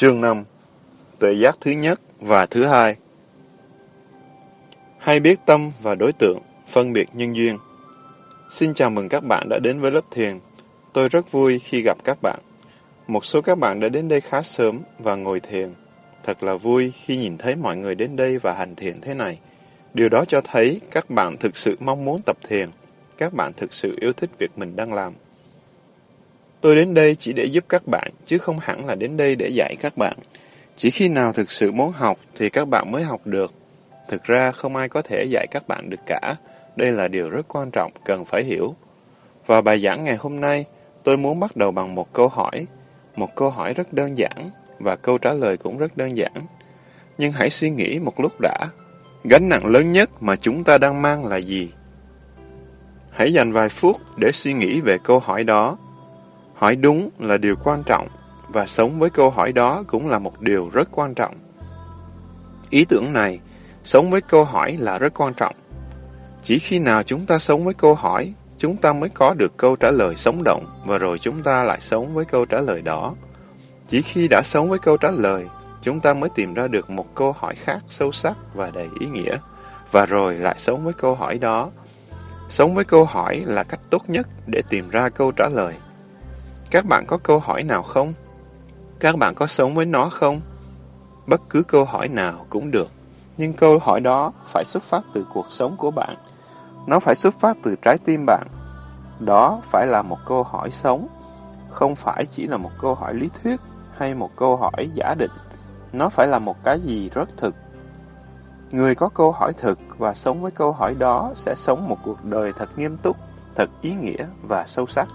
Chương 5 Tuệ giác thứ nhất và thứ hai Hay biết tâm và đối tượng, phân biệt nhân duyên Xin chào mừng các bạn đã đến với lớp thiền. Tôi rất vui khi gặp các bạn. Một số các bạn đã đến đây khá sớm và ngồi thiền. Thật là vui khi nhìn thấy mọi người đến đây và hành thiền thế này. Điều đó cho thấy các bạn thực sự mong muốn tập thiền. Các bạn thực sự yêu thích việc mình đang làm. Tôi đến đây chỉ để giúp các bạn, chứ không hẳn là đến đây để dạy các bạn. Chỉ khi nào thực sự muốn học thì các bạn mới học được. Thực ra không ai có thể dạy các bạn được cả. Đây là điều rất quan trọng, cần phải hiểu. Và bài giảng ngày hôm nay, tôi muốn bắt đầu bằng một câu hỏi. Một câu hỏi rất đơn giản, và câu trả lời cũng rất đơn giản. Nhưng hãy suy nghĩ một lúc đã. Gánh nặng lớn nhất mà chúng ta đang mang là gì? Hãy dành vài phút để suy nghĩ về câu hỏi đó Hỏi đúng là điều quan trọng, và sống với câu hỏi đó cũng là một điều rất quan trọng. Ý tưởng này, sống với câu hỏi là rất quan trọng. Chỉ khi nào chúng ta sống với câu hỏi, chúng ta mới có được câu trả lời sống động, và rồi chúng ta lại sống với câu trả lời đó. Chỉ khi đã sống với câu trả lời, chúng ta mới tìm ra được một câu hỏi khác sâu sắc và đầy ý nghĩa, và rồi lại sống với câu hỏi đó. Sống với câu hỏi là cách tốt nhất để tìm ra câu trả lời. Các bạn có câu hỏi nào không? Các bạn có sống với nó không? Bất cứ câu hỏi nào cũng được, nhưng câu hỏi đó phải xuất phát từ cuộc sống của bạn. Nó phải xuất phát từ trái tim bạn. Đó phải là một câu hỏi sống, không phải chỉ là một câu hỏi lý thuyết hay một câu hỏi giả định. Nó phải là một cái gì rất thực. Người có câu hỏi thực và sống với câu hỏi đó sẽ sống một cuộc đời thật nghiêm túc, thật ý nghĩa và sâu sắc.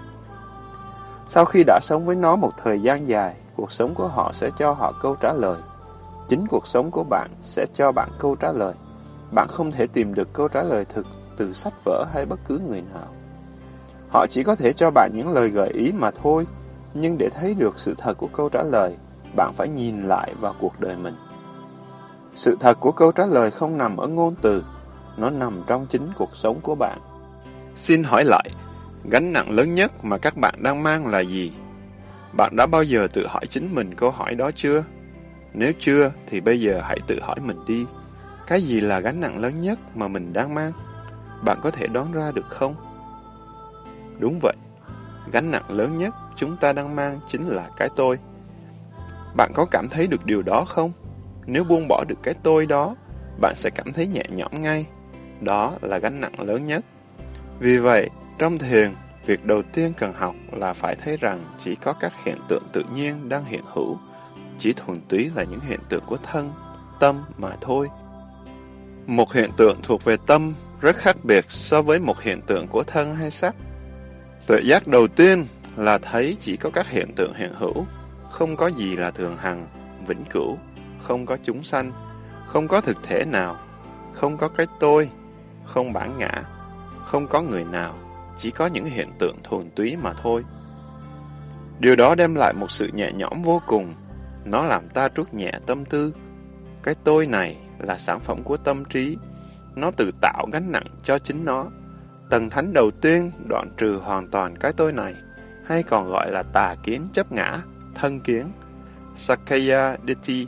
Sau khi đã sống với nó một thời gian dài, cuộc sống của họ sẽ cho họ câu trả lời. Chính cuộc sống của bạn sẽ cho bạn câu trả lời. Bạn không thể tìm được câu trả lời thực từ sách vở hay bất cứ người nào. Họ chỉ có thể cho bạn những lời gợi ý mà thôi, nhưng để thấy được sự thật của câu trả lời, bạn phải nhìn lại vào cuộc đời mình. Sự thật của câu trả lời không nằm ở ngôn từ, nó nằm trong chính cuộc sống của bạn. Xin hỏi lại, Gánh nặng lớn nhất mà các bạn đang mang là gì? Bạn đã bao giờ tự hỏi chính mình câu hỏi đó chưa? Nếu chưa, thì bây giờ hãy tự hỏi mình đi. Cái gì là gánh nặng lớn nhất mà mình đang mang? Bạn có thể đoán ra được không? Đúng vậy, gánh nặng lớn nhất chúng ta đang mang chính là cái tôi. Bạn có cảm thấy được điều đó không? Nếu buông bỏ được cái tôi đó, bạn sẽ cảm thấy nhẹ nhõm ngay. Đó là gánh nặng lớn nhất. Vì vậy, trong thiền, việc đầu tiên cần học là phải thấy rằng chỉ có các hiện tượng tự nhiên đang hiện hữu, chỉ thuần túy là những hiện tượng của thân, tâm mà thôi. Một hiện tượng thuộc về tâm rất khác biệt so với một hiện tượng của thân hay sắc. Tuệ giác đầu tiên là thấy chỉ có các hiện tượng hiện hữu, không có gì là thường hằng, vĩnh cửu, không có chúng sanh, không có thực thể nào, không có cái tôi, không bản ngã, không có người nào, chỉ có những hiện tượng thuần túy mà thôi. Điều đó đem lại một sự nhẹ nhõm vô cùng. Nó làm ta trút nhẹ tâm tư. Cái tôi này là sản phẩm của tâm trí. Nó tự tạo gánh nặng cho chính nó. Tầng thánh đầu tiên đoạn trừ hoàn toàn cái tôi này, hay còn gọi là tà kiến chấp ngã, thân kiến, Sakaya Ditti.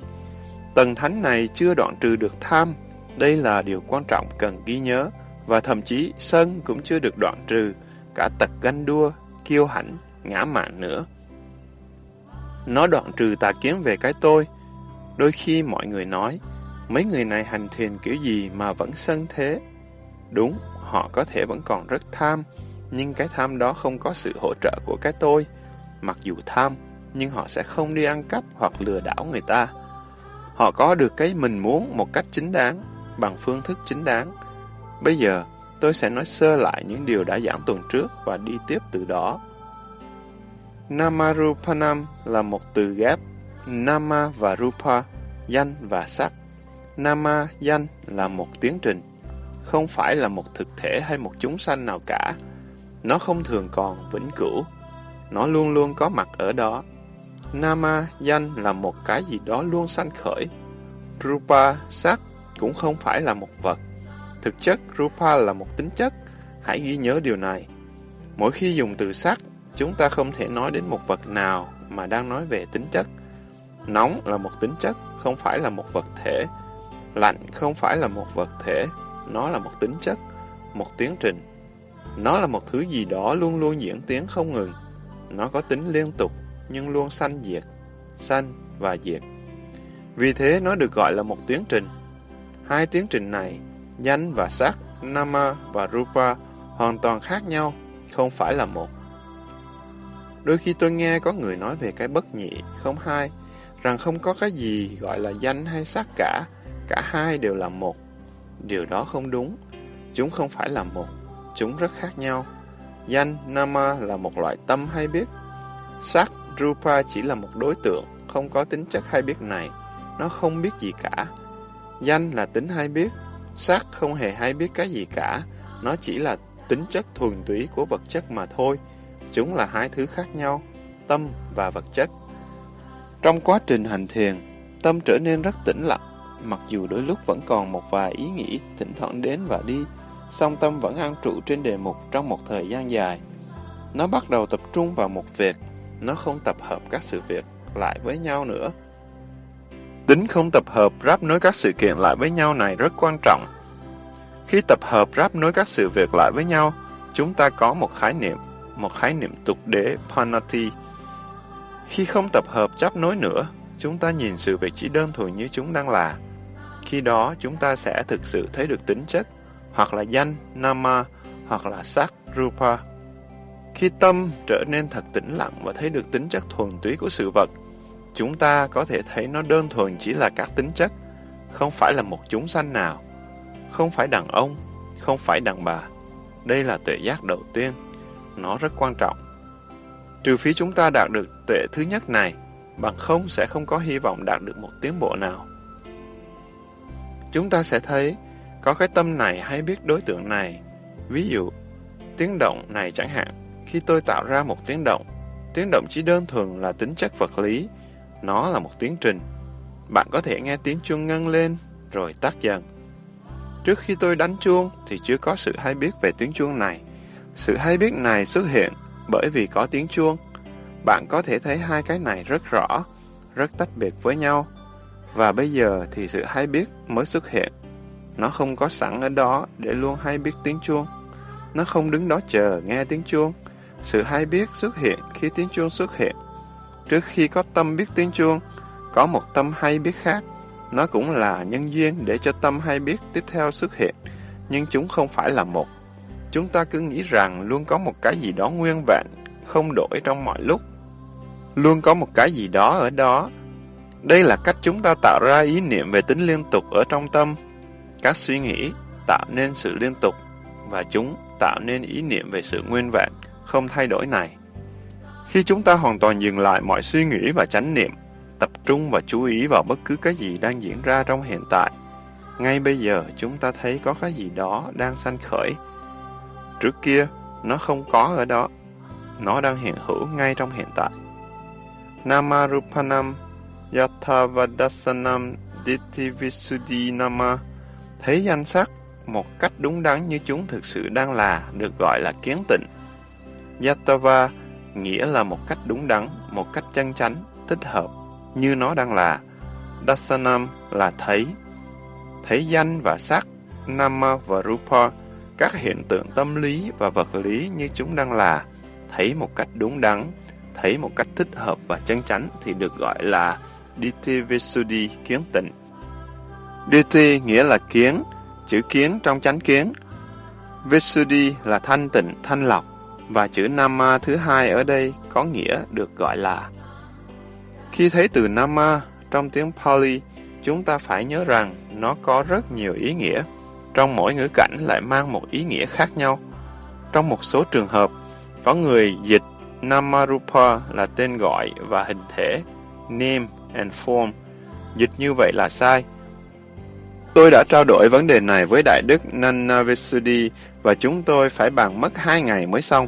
Tầng thánh này chưa đoạn trừ được tham. Đây là điều quan trọng cần ghi nhớ và thậm chí sân cũng chưa được đoạn trừ, cả tật ganh đua, kiêu hãnh, ngã mạn nữa. Nó đoạn trừ tà kiến về cái tôi. Đôi khi mọi người nói, mấy người này hành thiền kiểu gì mà vẫn sân thế? Đúng, họ có thể vẫn còn rất tham, nhưng cái tham đó không có sự hỗ trợ của cái tôi. Mặc dù tham, nhưng họ sẽ không đi ăn cắp hoặc lừa đảo người ta. Họ có được cái mình muốn một cách chính đáng, bằng phương thức chính đáng, Bây giờ, tôi sẽ nói sơ lại những điều đã giảng tuần trước và đi tiếp từ đó. Namarupanam là một từ ghép Nama và Rupa, danh và sắc. Nama, danh là một tiến trình, không phải là một thực thể hay một chúng sanh nào cả. Nó không thường còn vĩnh cửu, nó luôn luôn có mặt ở đó. Nama, danh là một cái gì đó luôn sanh khởi. Rupa, sắc cũng không phải là một vật, Thực chất, Rupa là một tính chất. Hãy ghi nhớ điều này. Mỗi khi dùng từ sắc, chúng ta không thể nói đến một vật nào mà đang nói về tính chất. Nóng là một tính chất, không phải là một vật thể. Lạnh không phải là một vật thể, nó là một tính chất, một tiến trình. Nó là một thứ gì đó luôn luôn diễn tiến không ngừng. Nó có tính liên tục, nhưng luôn sanh diệt, sanh và diệt. Vì thế nó được gọi là một tiến trình. Hai tiến trình này, danh và sắc, nama và rupa, hoàn toàn khác nhau, không phải là một. Đôi khi tôi nghe có người nói về cái bất nhị, không hai, rằng không có cái gì gọi là danh hay sắc cả, cả hai đều là một. Điều đó không đúng, chúng không phải là một, chúng rất khác nhau. Danh, nama là một loại tâm hay biết. Sắc, rupa chỉ là một đối tượng, không có tính chất hay biết này, nó không biết gì cả. Danh là tính hay biết, sắc không hề hay biết cái gì cả, nó chỉ là tính chất thuần túy của vật chất mà thôi. Chúng là hai thứ khác nhau, tâm và vật chất. Trong quá trình hành thiền, tâm trở nên rất tĩnh lặng, mặc dù đôi lúc vẫn còn một vài ý nghĩ thỉnh thoảng đến và đi, song tâm vẫn an trụ trên đề mục trong một thời gian dài. Nó bắt đầu tập trung vào một việc, nó không tập hợp các sự việc lại với nhau nữa. Tính không tập hợp ráp nối các sự kiện lại với nhau này rất quan trọng. Khi tập hợp ráp nối các sự việc lại với nhau, chúng ta có một khái niệm, một khái niệm tục đế Panati. Khi không tập hợp chấp nối nữa, chúng ta nhìn sự việc chỉ đơn thuần như chúng đang là. Khi đó, chúng ta sẽ thực sự thấy được tính chất, hoặc là danh, nama, hoặc là sắc, rupa. Khi tâm trở nên thật tĩnh lặng và thấy được tính chất thuần túy của sự vật, chúng ta có thể thấy nó đơn thuần chỉ là các tính chất, không phải là một chúng sanh nào, không phải đàn ông, không phải đàn bà. Đây là tuệ giác đầu tiên, nó rất quan trọng. Trừ phí chúng ta đạt được tuệ thứ nhất này, bằng không sẽ không có hy vọng đạt được một tiến bộ nào. Chúng ta sẽ thấy có cái tâm này hay biết đối tượng này. Ví dụ, tiếng động này chẳng hạn, khi tôi tạo ra một tiếng động, tiếng động chỉ đơn thuần là tính chất vật lý, nó là một tiến trình. Bạn có thể nghe tiếng chuông ngân lên, rồi tắt dần. Trước khi tôi đánh chuông thì chưa có sự hay biết về tiếng chuông này. Sự hay biết này xuất hiện bởi vì có tiếng chuông. Bạn có thể thấy hai cái này rất rõ, rất tách biệt với nhau. Và bây giờ thì sự hay biết mới xuất hiện. Nó không có sẵn ở đó để luôn hay biết tiếng chuông. Nó không đứng đó chờ nghe tiếng chuông. Sự hay biết xuất hiện khi tiếng chuông xuất hiện. Trước khi có tâm biết tiếng chuông, có một tâm hay biết khác. Nó cũng là nhân duyên để cho tâm hay biết tiếp theo xuất hiện, nhưng chúng không phải là một. Chúng ta cứ nghĩ rằng luôn có một cái gì đó nguyên vẹn, không đổi trong mọi lúc. Luôn có một cái gì đó ở đó. Đây là cách chúng ta tạo ra ý niệm về tính liên tục ở trong tâm. Các suy nghĩ tạo nên sự liên tục, và chúng tạo nên ý niệm về sự nguyên vẹn, không thay đổi này. Khi chúng ta hoàn toàn dừng lại mọi suy nghĩ và chánh niệm, tập trung và chú ý vào bất cứ cái gì đang diễn ra trong hiện tại, ngay bây giờ chúng ta thấy có cái gì đó đang sanh khởi. Trước kia, nó không có ở đó. Nó đang hiện hữu ngay trong hiện tại. Namarupanam Yathavadasanam Ditthivisuddhi Nama Thấy danh sắc một cách đúng đắn như chúng thực sự đang là được gọi là kiến tịnh. Yatava nghĩa là một cách đúng đắn, một cách chân chánh, thích hợp, như nó đang là. Dasanam là thấy. Thấy danh và sắc, Nama và Rupa, các hiện tượng tâm lý và vật lý như chúng đang là. Thấy một cách đúng đắn, thấy một cách thích hợp và chân chánh thì được gọi là Ditti Visuddhi kiến tịnh. Ditti nghĩa là kiến, chữ kiến trong chánh kiến. Visuddhi là thanh tịnh, thanh lọc và chữ Nama thứ hai ở đây có nghĩa được gọi là. Khi thấy từ Nama trong tiếng Pali, chúng ta phải nhớ rằng nó có rất nhiều ý nghĩa. Trong mỗi ngữ cảnh lại mang một ý nghĩa khác nhau. Trong một số trường hợp, có người dịch Namarupa là tên gọi và hình thể, name and form. Dịch như vậy là sai. Tôi đã trao đổi vấn đề này với Đại đức Nanavesudi và chúng tôi phải bàn mất hai ngày mới xong.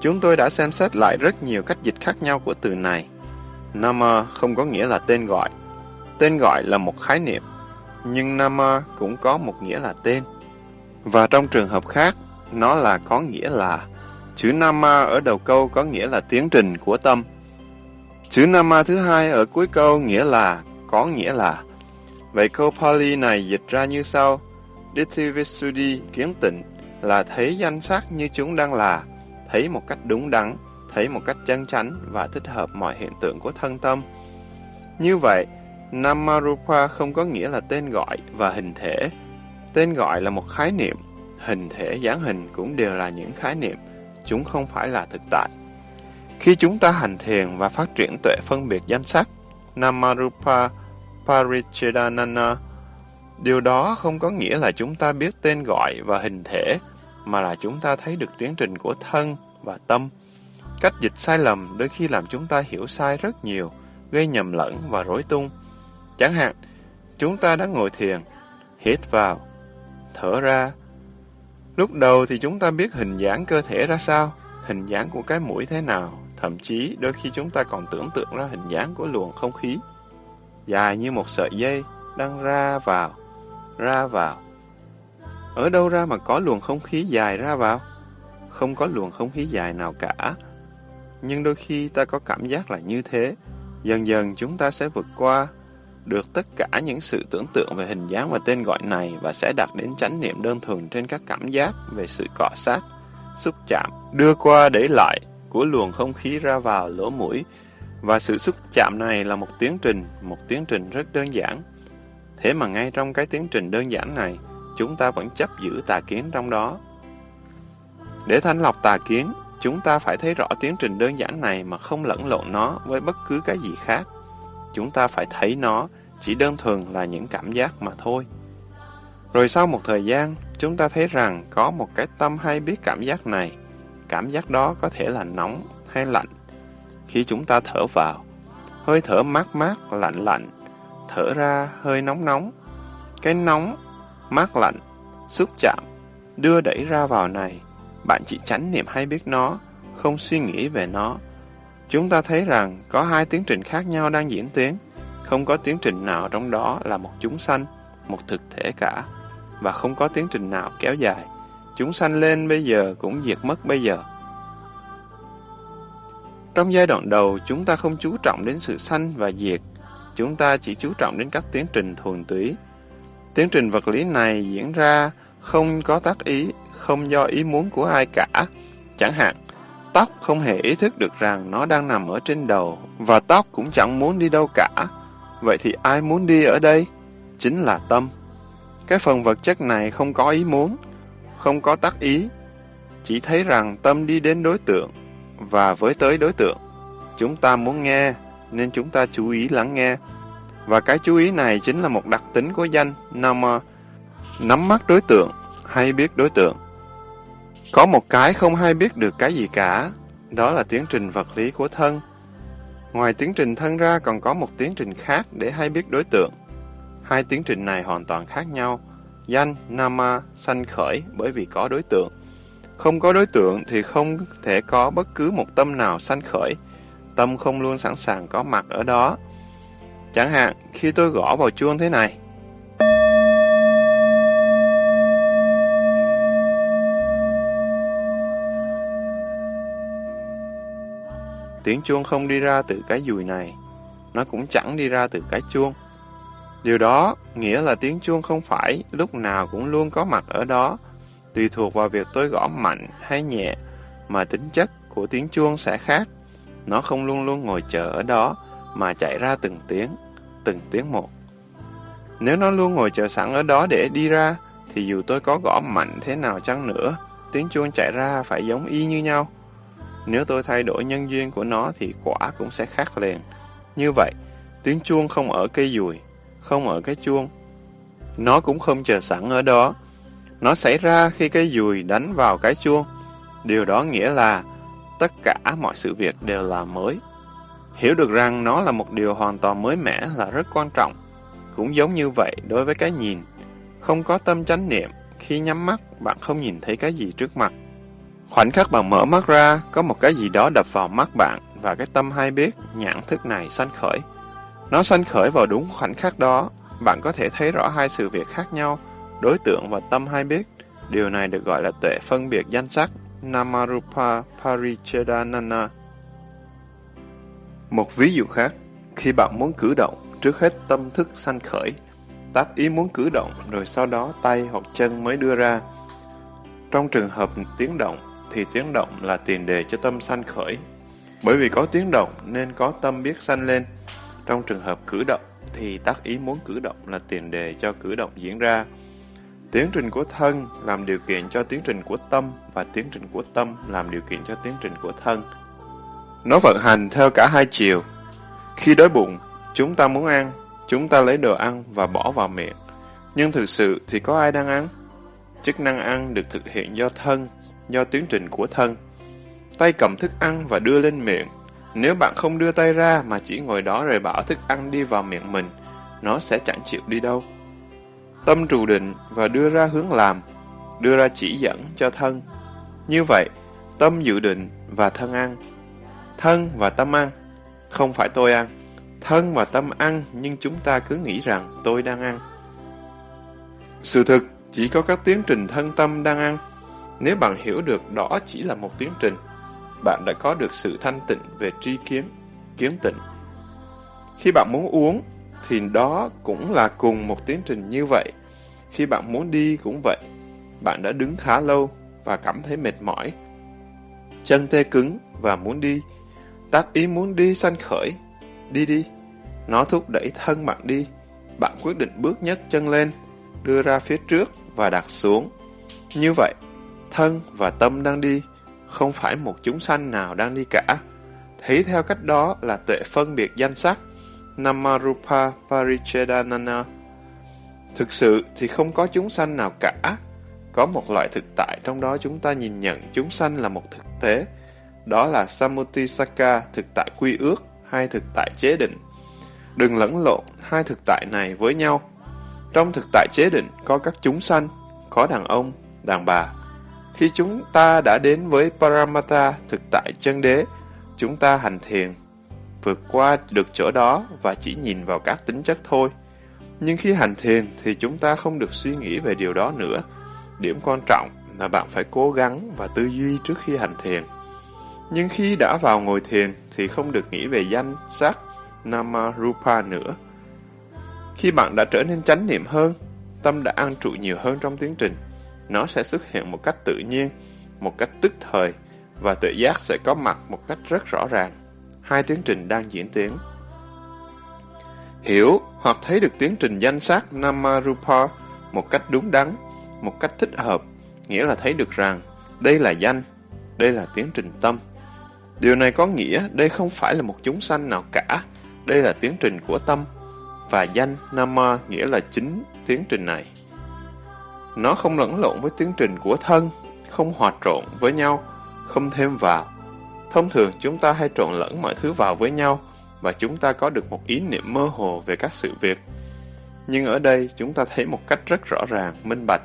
Chúng tôi đã xem xét lại rất nhiều cách dịch khác nhau của từ này. Nama không có nghĩa là tên gọi. Tên gọi là một khái niệm, nhưng Nama cũng có một nghĩa là tên. Và trong trường hợp khác, nó là có nghĩa là chữ Nama ở đầu câu có nghĩa là tiến trình của tâm. Chữ Nama thứ hai ở cuối câu nghĩa là, có nghĩa là. Vậy câu Pali này dịch ra như sau. Ditthivisuddhi kiến tịnh là thấy danh sắc như chúng đang là, thấy một cách đúng đắn, thấy một cách chân chánh và thích hợp mọi hiện tượng của thân tâm. Như vậy, Namarupa không có nghĩa là tên gọi và hình thể. Tên gọi là một khái niệm, hình thể dáng hình cũng đều là những khái niệm, chúng không phải là thực tại. Khi chúng ta hành thiền và phát triển tuệ phân biệt danh sắc, Namarupa Parichedanana, điều đó không có nghĩa là chúng ta biết tên gọi và hình thể, mà là chúng ta thấy được tiến trình của thân và tâm. Cách dịch sai lầm đôi khi làm chúng ta hiểu sai rất nhiều, gây nhầm lẫn và rối tung. Chẳng hạn, chúng ta đã ngồi thiền, hít vào, thở ra. Lúc đầu thì chúng ta biết hình dáng cơ thể ra sao, hình dáng của cái mũi thế nào, thậm chí đôi khi chúng ta còn tưởng tượng ra hình dáng của luồng không khí, dài như một sợi dây, đang ra vào, ra vào. Ở đâu ra mà có luồng không khí dài ra vào? Không có luồng không khí dài nào cả. Nhưng đôi khi ta có cảm giác là như thế. Dần dần chúng ta sẽ vượt qua được tất cả những sự tưởng tượng về hình dáng và tên gọi này và sẽ đạt đến chánh niệm đơn thuần trên các cảm giác về sự cọ sát, xúc chạm, đưa qua để lại của luồng không khí ra vào lỗ mũi. Và sự xúc chạm này là một tiến trình, một tiến trình rất đơn giản. Thế mà ngay trong cái tiến trình đơn giản này, chúng ta vẫn chấp giữ tà kiến trong đó. Để thanh lọc tà kiến, chúng ta phải thấy rõ tiến trình đơn giản này mà không lẫn lộn nó với bất cứ cái gì khác. Chúng ta phải thấy nó chỉ đơn thuần là những cảm giác mà thôi. Rồi sau một thời gian, chúng ta thấy rằng có một cái tâm hay biết cảm giác này. Cảm giác đó có thể là nóng hay lạnh. Khi chúng ta thở vào, hơi thở mát mát, lạnh lạnh, thở ra hơi nóng nóng. Cái nóng, mát lạnh, xúc chạm, đưa đẩy ra vào này, bạn chỉ tránh niệm hay biết nó, không suy nghĩ về nó. Chúng ta thấy rằng có hai tiến trình khác nhau đang diễn tiến, không có tiến trình nào trong đó là một chúng sanh, một thực thể cả, và không có tiến trình nào kéo dài. Chúng sanh lên bây giờ cũng diệt mất bây giờ. Trong giai đoạn đầu, chúng ta không chú trọng đến sự sanh và diệt, chúng ta chỉ chú trọng đến các tiến trình thuần túy. Tiến trình vật lý này diễn ra không có tác ý, không do ý muốn của ai cả. Chẳng hạn, tóc không hề ý thức được rằng nó đang nằm ở trên đầu, và tóc cũng chẳng muốn đi đâu cả. Vậy thì ai muốn đi ở đây? Chính là tâm. Cái phần vật chất này không có ý muốn, không có tác ý, chỉ thấy rằng tâm đi đến đối tượng, và với tới đối tượng. Chúng ta muốn nghe, nên chúng ta chú ý lắng nghe. Và cái chú ý này chính là một đặc tính của danh Nama, nắm mắt đối tượng hay biết đối tượng. Có một cái không hay biết được cái gì cả, đó là tiến trình vật lý của thân. Ngoài tiến trình thân ra còn có một tiến trình khác để hay biết đối tượng. Hai tiến trình này hoàn toàn khác nhau. Danh, Nama, sanh khởi bởi vì có đối tượng. Không có đối tượng thì không thể có bất cứ một tâm nào sanh khởi. Tâm không luôn sẵn sàng có mặt ở đó. Chẳng hạn, khi tôi gõ vào chuông thế này, Tiếng chuông không đi ra từ cái dùi này, nó cũng chẳng đi ra từ cái chuông. Điều đó nghĩa là tiếng chuông không phải lúc nào cũng luôn có mặt ở đó, tùy thuộc vào việc tôi gõ mạnh hay nhẹ, mà tính chất của tiếng chuông sẽ khác. Nó không luôn luôn ngồi chờ ở đó, mà chạy ra từng tiếng, từng tiếng một. Nếu nó luôn ngồi chờ sẵn ở đó để đi ra, thì dù tôi có gõ mạnh thế nào chăng nữa, tiếng chuông chạy ra phải giống y như nhau. Nếu tôi thay đổi nhân duyên của nó thì quả cũng sẽ khác liền. Như vậy, tiếng chuông không ở cây dùi, không ở cái chuông. Nó cũng không chờ sẵn ở đó. Nó xảy ra khi cái dùi đánh vào cái chuông. Điều đó nghĩa là tất cả mọi sự việc đều là mới. Hiểu được rằng nó là một điều hoàn toàn mới mẻ là rất quan trọng. Cũng giống như vậy đối với cái nhìn. Không có tâm chánh niệm, khi nhắm mắt, bạn không nhìn thấy cái gì trước mặt. Khoảnh khắc bạn mở mắt ra, có một cái gì đó đập vào mắt bạn và cái tâm hay biết nhãn thức này sanh khởi. Nó sanh khởi vào đúng khoảnh khắc đó, bạn có thể thấy rõ hai sự việc khác nhau, đối tượng và tâm hay biết. Điều này được gọi là tuệ phân biệt danh sắc, Namarupa Parichedanana. Một ví dụ khác, khi bạn muốn cử động, trước hết tâm thức sanh khởi, tác ý muốn cử động rồi sau đó tay hoặc chân mới đưa ra. Trong trường hợp tiếng động thì tiếng động là tiền đề cho tâm sanh khởi. Bởi vì có tiếng động nên có tâm biết sanh lên. Trong trường hợp cử động thì tác ý muốn cử động là tiền đề cho cử động diễn ra. Tiến trình của thân làm điều kiện cho tiến trình của tâm và tiến trình của tâm làm điều kiện cho tiến trình của thân. Nó vận hành theo cả hai chiều. Khi đói bụng, chúng ta muốn ăn, chúng ta lấy đồ ăn và bỏ vào miệng. Nhưng thực sự thì có ai đang ăn? Chức năng ăn được thực hiện do thân, do tiến trình của thân. Tay cầm thức ăn và đưa lên miệng. Nếu bạn không đưa tay ra mà chỉ ngồi đó rồi bảo thức ăn đi vào miệng mình, nó sẽ chẳng chịu đi đâu. Tâm trụ định và đưa ra hướng làm, đưa ra chỉ dẫn cho thân. Như vậy, tâm dự định và thân ăn. Thân và tâm ăn, không phải tôi ăn. Thân và tâm ăn nhưng chúng ta cứ nghĩ rằng tôi đang ăn. Sự thực chỉ có các tiến trình thân tâm đang ăn. Nếu bạn hiểu được đó chỉ là một tiến trình, bạn đã có được sự thanh tịnh về tri kiến, kiến tịnh. Khi bạn muốn uống, thì đó cũng là cùng một tiến trình như vậy. Khi bạn muốn đi cũng vậy. Bạn đã đứng khá lâu và cảm thấy mệt mỏi. Chân tê cứng và muốn đi. Tác ý muốn đi sanh khởi. Đi đi. Nó thúc đẩy thân bạn đi. Bạn quyết định bước nhấc chân lên, đưa ra phía trước và đặt xuống. Như vậy, thân và tâm đang đi, không phải một chúng sanh nào đang đi cả. Thấy theo cách đó là tuệ phân biệt danh sắc, Namarupa Parichedanana. Thực sự thì không có chúng sanh nào cả. Có một loại thực tại trong đó chúng ta nhìn nhận chúng sanh là một thực tế. Đó là Samutisaka, thực tại quy ước, hay thực tại chế định. Đừng lẫn lộn hai thực tại này với nhau. Trong thực tại chế định có các chúng sanh, có đàn ông, đàn bà. Khi chúng ta đã đến với Paramata, thực tại chân đế, chúng ta hành thiền, vượt qua được chỗ đó và chỉ nhìn vào các tính chất thôi. Nhưng khi hành thiền thì chúng ta không được suy nghĩ về điều đó nữa. Điểm quan trọng là bạn phải cố gắng và tư duy trước khi hành thiền. Nhưng khi đã vào ngồi thiền thì không được nghĩ về danh, sắc, nama, rupa nữa. Khi bạn đã trở nên chánh niệm hơn, tâm đã an trụ nhiều hơn trong tiến trình, nó sẽ xuất hiện một cách tự nhiên, một cách tức thời, và tự giác sẽ có mặt một cách rất rõ ràng. Hai tiến trình đang diễn tiến. Hiểu hoặc thấy được tiến trình danh sắc Namarupa một cách đúng đắn, một cách thích hợp, nghĩa là thấy được rằng đây là danh, đây là tiến trình tâm. Điều này có nghĩa đây không phải là một chúng sanh nào cả, đây là tiến trình của tâm, và danh Nama nghĩa là chính tiến trình này. Nó không lẫn lộn với tiến trình của thân, không hòa trộn với nhau, không thêm vào. Thông thường chúng ta hay trộn lẫn mọi thứ vào với nhau và chúng ta có được một ý niệm mơ hồ về các sự việc. Nhưng ở đây chúng ta thấy một cách rất rõ ràng, minh bạch,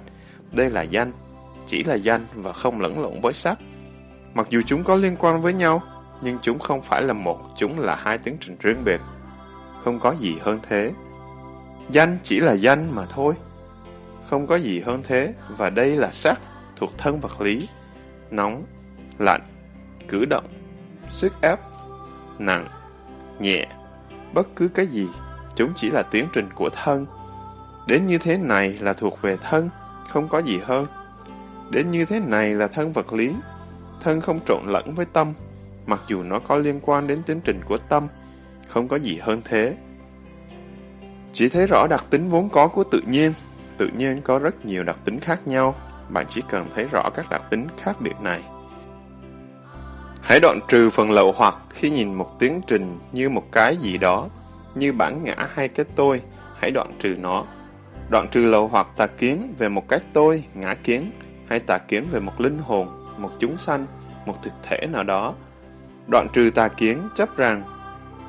đây là danh, chỉ là danh và không lẫn lộn với sắc. Mặc dù chúng có liên quan với nhau, nhưng chúng không phải là một, chúng là hai tiến trình riêng biệt. Không có gì hơn thế. Danh chỉ là danh mà thôi. Không có gì hơn thế, và đây là sắc, thuộc thân vật lý. Nóng, lạnh, cử động, sức ép, nặng, nhẹ, bất cứ cái gì, chúng chỉ là tiến trình của thân. Đến như thế này là thuộc về thân, không có gì hơn. Đến như thế này là thân vật lý, thân không trộn lẫn với tâm, mặc dù nó có liên quan đến tiến trình của tâm, không có gì hơn thế. Chỉ thấy rõ đặc tính vốn có của tự nhiên, tự nhiên có rất nhiều đặc tính khác nhau, bạn chỉ cần thấy rõ các đặc tính khác biệt này. Hãy đoạn trừ phần lậu hoặc khi nhìn một tiến trình như một cái gì đó, như bản ngã hay cái tôi, hãy đoạn trừ nó. Đoạn trừ lậu hoặc tà kiến về một cái tôi, ngã kiến, hay tà kiến về một linh hồn, một chúng sanh, một thực thể nào đó. Đoạn trừ tà kiến chấp rằng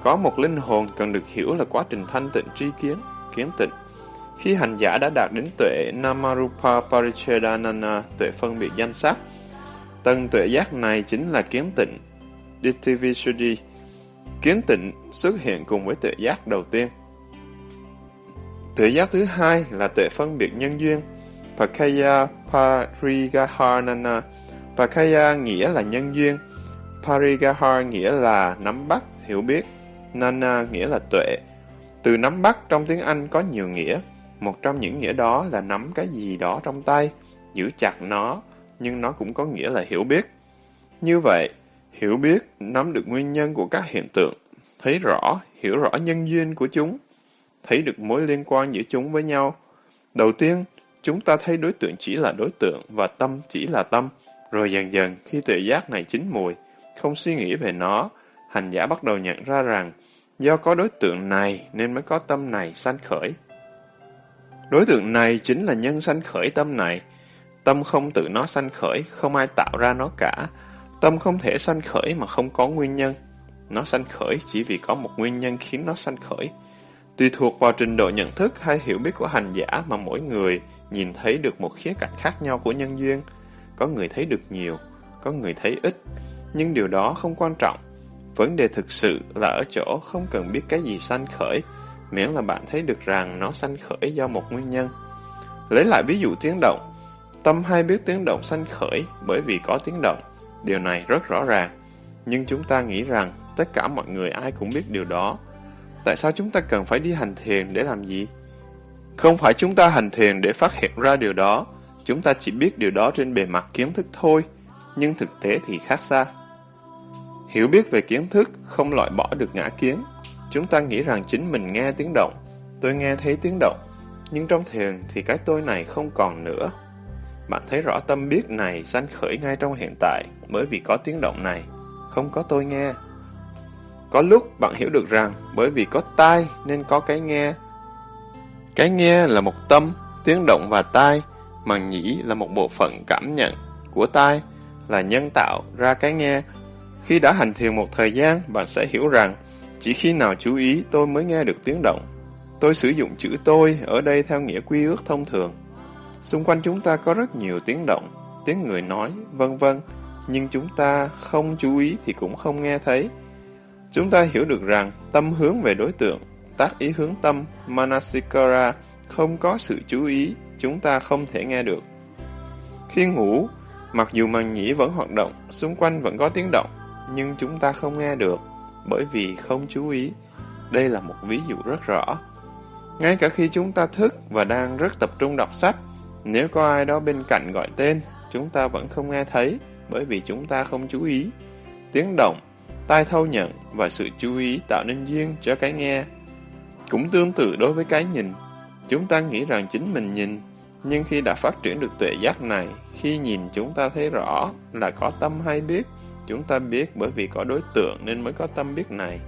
có một linh hồn cần được hiểu là quá trình thanh tịnh tri kiến, kiến tịnh. Khi hành giả đã đạt đến tuệ Namarupa Parichedanana, tuệ phân biệt danh sắc, tân tuệ giác này chính là kiến tịnh, Dittivisuddhi. Kiến tịnh xuất hiện cùng với tuệ giác đầu tiên. Tuệ giác thứ hai là tuệ phân biệt nhân duyên, Pakaya Parigaharnana. Pakaya nghĩa là nhân duyên, Parigahar nghĩa là nắm bắt, hiểu biết, Nana nghĩa là tuệ. Từ nắm bắt trong tiếng Anh có nhiều nghĩa. Một trong những nghĩa đó là nắm cái gì đó trong tay, giữ chặt nó, nhưng nó cũng có nghĩa là hiểu biết. Như vậy, hiểu biết nắm được nguyên nhân của các hiện tượng, thấy rõ, hiểu rõ nhân duyên của chúng, thấy được mối liên quan giữa chúng với nhau. Đầu tiên, chúng ta thấy đối tượng chỉ là đối tượng và tâm chỉ là tâm. Rồi dần dần, khi tự giác này chín mùi, không suy nghĩ về nó, hành giả bắt đầu nhận ra rằng do có đối tượng này nên mới có tâm này sanh khởi. Đối tượng này chính là nhân sanh khởi tâm này. Tâm không tự nó sanh khởi, không ai tạo ra nó cả. Tâm không thể sanh khởi mà không có nguyên nhân. Nó sanh khởi chỉ vì có một nguyên nhân khiến nó sanh khởi. Tùy thuộc vào trình độ nhận thức hay hiểu biết của hành giả mà mỗi người nhìn thấy được một khía cạnh khác nhau của nhân duyên. Có người thấy được nhiều, có người thấy ít, nhưng điều đó không quan trọng. Vấn đề thực sự là ở chỗ không cần biết cái gì sanh khởi, miễn là bạn thấy được rằng nó sanh khởi do một nguyên nhân. Lấy lại ví dụ tiếng động. Tâm hay biết tiếng động sanh khởi bởi vì có tiếng động. Điều này rất rõ ràng. Nhưng chúng ta nghĩ rằng tất cả mọi người ai cũng biết điều đó. Tại sao chúng ta cần phải đi hành thiền để làm gì? Không phải chúng ta hành thiền để phát hiện ra điều đó. Chúng ta chỉ biết điều đó trên bề mặt kiến thức thôi. Nhưng thực tế thì khác xa. Hiểu biết về kiến thức không loại bỏ được ngã kiến. Chúng ta nghĩ rằng chính mình nghe tiếng động. Tôi nghe thấy tiếng động. Nhưng trong thiền thì cái tôi này không còn nữa. Bạn thấy rõ tâm biết này sanh khởi ngay trong hiện tại bởi vì có tiếng động này, không có tôi nghe. Có lúc bạn hiểu được rằng bởi vì có tai nên có cái nghe. Cái nghe là một tâm, tiếng động và tai, mà nhĩ là một bộ phận cảm nhận của tai, là nhân tạo ra cái nghe. Khi đã hành thiền một thời gian, bạn sẽ hiểu rằng chỉ khi nào chú ý tôi mới nghe được tiếng động. Tôi sử dụng chữ tôi ở đây theo nghĩa quy ước thông thường. Xung quanh chúng ta có rất nhiều tiếng động, tiếng người nói, vân vân, nhưng chúng ta không chú ý thì cũng không nghe thấy. Chúng ta hiểu được rằng tâm hướng về đối tượng, tác ý hướng tâm, manasikara, không có sự chú ý, chúng ta không thể nghe được. Khi ngủ, mặc dù màng nhĩ vẫn hoạt động, xung quanh vẫn có tiếng động, nhưng chúng ta không nghe được, bởi vì không chú ý. Đây là một ví dụ rất rõ. Ngay cả khi chúng ta thức và đang rất tập trung đọc sách, nếu có ai đó bên cạnh gọi tên, chúng ta vẫn không nghe thấy, bởi vì chúng ta không chú ý. Tiếng động, tai thâu nhận và sự chú ý tạo nên duyên cho cái nghe. Cũng tương tự đối với cái nhìn. Chúng ta nghĩ rằng chính mình nhìn, nhưng khi đã phát triển được tuệ giác này, khi nhìn chúng ta thấy rõ là có tâm hay biết, chúng ta biết bởi vì có đối tượng nên mới có tâm biết này.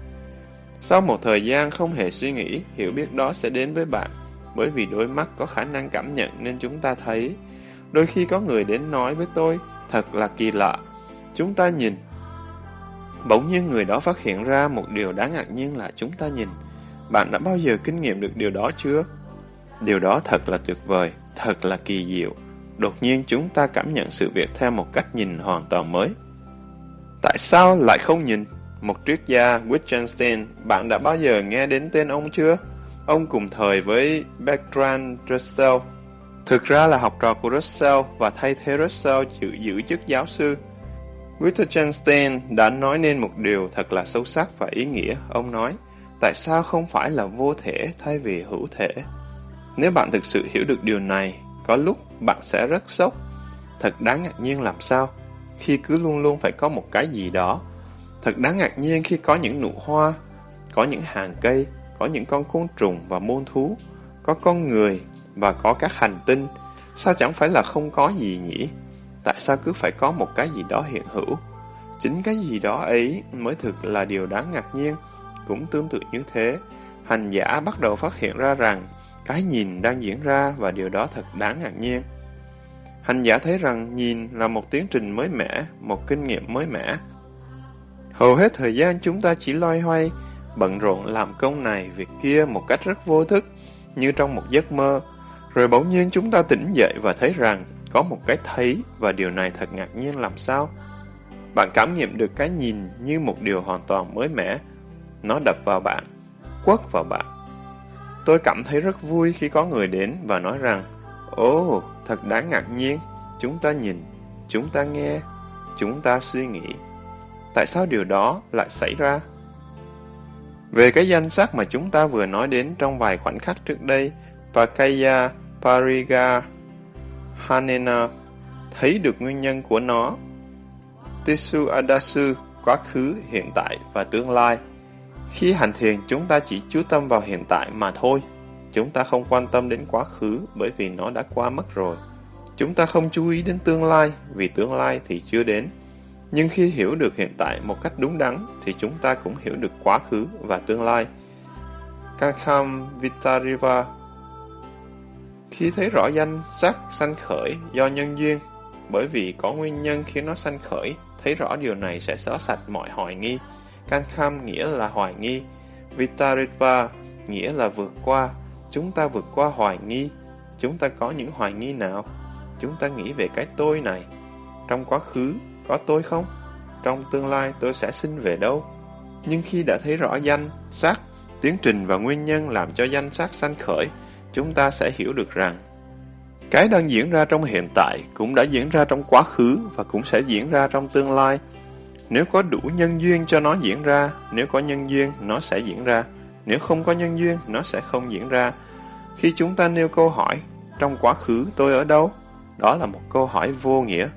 Sau một thời gian không hề suy nghĩ, hiểu biết đó sẽ đến với bạn bởi vì đôi mắt có khả năng cảm nhận nên chúng ta thấy. Đôi khi có người đến nói với tôi, thật là kỳ lạ. Chúng ta nhìn. Bỗng nhiên người đó phát hiện ra một điều đáng ngạc nhiên là chúng ta nhìn. Bạn đã bao giờ kinh nghiệm được điều đó chưa? Điều đó thật là tuyệt vời, thật là kỳ diệu. Đột nhiên chúng ta cảm nhận sự việc theo một cách nhìn hoàn toàn mới. Tại sao lại không nhìn? Một triết gia Wittgenstein, bạn đã bao giờ nghe đến tên ông chưa? Ông cùng thời với Bertrand Russell. Thực ra là học trò của Russell và thay thế Russell giữ, giữ chức giáo sư. Wittgenstein đã nói nên một điều thật là sâu sắc và ý nghĩa. Ông nói, tại sao không phải là vô thể thay vì hữu thể? Nếu bạn thực sự hiểu được điều này, có lúc bạn sẽ rất sốc. Thật đáng ngạc nhiên làm sao, khi cứ luôn luôn phải có một cái gì đó. Thật đáng ngạc nhiên khi có những nụ hoa, có những hàng cây, có những con côn trùng và môn thú, có con người và có các hành tinh, sao chẳng phải là không có gì nhỉ? Tại sao cứ phải có một cái gì đó hiện hữu? Chính cái gì đó ấy mới thực là điều đáng ngạc nhiên. Cũng tương tự như thế, hành giả bắt đầu phát hiện ra rằng cái nhìn đang diễn ra và điều đó thật đáng ngạc nhiên. Hành giả thấy rằng nhìn là một tiến trình mới mẻ, một kinh nghiệm mới mẻ. Hầu hết thời gian chúng ta chỉ loay hoay, bận rộn làm công này, việc kia một cách rất vô thức, như trong một giấc mơ. Rồi bỗng nhiên chúng ta tỉnh dậy và thấy rằng có một cái thấy và điều này thật ngạc nhiên làm sao. Bạn cảm nghiệm được cái nhìn như một điều hoàn toàn mới mẻ. Nó đập vào bạn, quất vào bạn. Tôi cảm thấy rất vui khi có người đến và nói rằng Ồ, thật đáng ngạc nhiên. Chúng ta nhìn, chúng ta nghe, chúng ta suy nghĩ. Tại sao điều đó lại xảy ra? Về cái danh sắc mà chúng ta vừa nói đến trong vài khoảnh khắc trước đây, Pakaya Pariga Hanena thấy được nguyên nhân của nó. Tisu Adasu, quá khứ, hiện tại và tương lai. Khi hành thiền, chúng ta chỉ chú tâm vào hiện tại mà thôi. Chúng ta không quan tâm đến quá khứ bởi vì nó đã qua mất rồi. Chúng ta không chú ý đến tương lai vì tương lai thì chưa đến. Nhưng khi hiểu được hiện tại một cách đúng đắn thì chúng ta cũng hiểu được quá khứ và tương lai. Kankham Vitariva Khi thấy rõ danh sắc sanh khởi do nhân duyên, bởi vì có nguyên nhân khiến nó sanh khởi, thấy rõ điều này sẽ xóa sạch mọi hoài nghi. Kankham nghĩa là hoài nghi, Vitariva nghĩa là vượt qua, chúng ta vượt qua hoài nghi. Chúng ta có những hoài nghi nào? Chúng ta nghĩ về cái tôi này. Trong quá khứ, có tôi không? Trong tương lai tôi sẽ sinh về đâu? Nhưng khi đã thấy rõ danh, sắc, tiến trình và nguyên nhân làm cho danh sắc sanh khởi, chúng ta sẽ hiểu được rằng cái đang diễn ra trong hiện tại cũng đã diễn ra trong quá khứ và cũng sẽ diễn ra trong tương lai. Nếu có đủ nhân duyên cho nó diễn ra, nếu có nhân duyên, nó sẽ diễn ra. Nếu không có nhân duyên, nó sẽ không diễn ra. Khi chúng ta nêu câu hỏi, trong quá khứ tôi ở đâu? Đó là một câu hỏi vô nghĩa.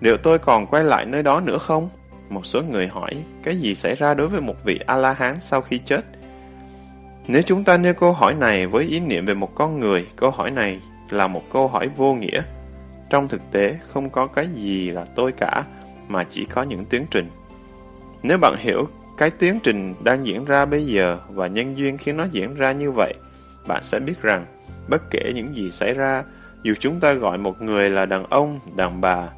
Liệu tôi còn quay lại nơi đó nữa không? Một số người hỏi, cái gì xảy ra đối với một vị A-la-hán sau khi chết? Nếu chúng ta nêu câu hỏi này với ý niệm về một con người, câu hỏi này là một câu hỏi vô nghĩa. Trong thực tế, không có cái gì là tôi cả, mà chỉ có những tiến trình. Nếu bạn hiểu cái tiến trình đang diễn ra bây giờ và nhân duyên khiến nó diễn ra như vậy, bạn sẽ biết rằng, bất kể những gì xảy ra, dù chúng ta gọi một người là đàn ông, đàn bà,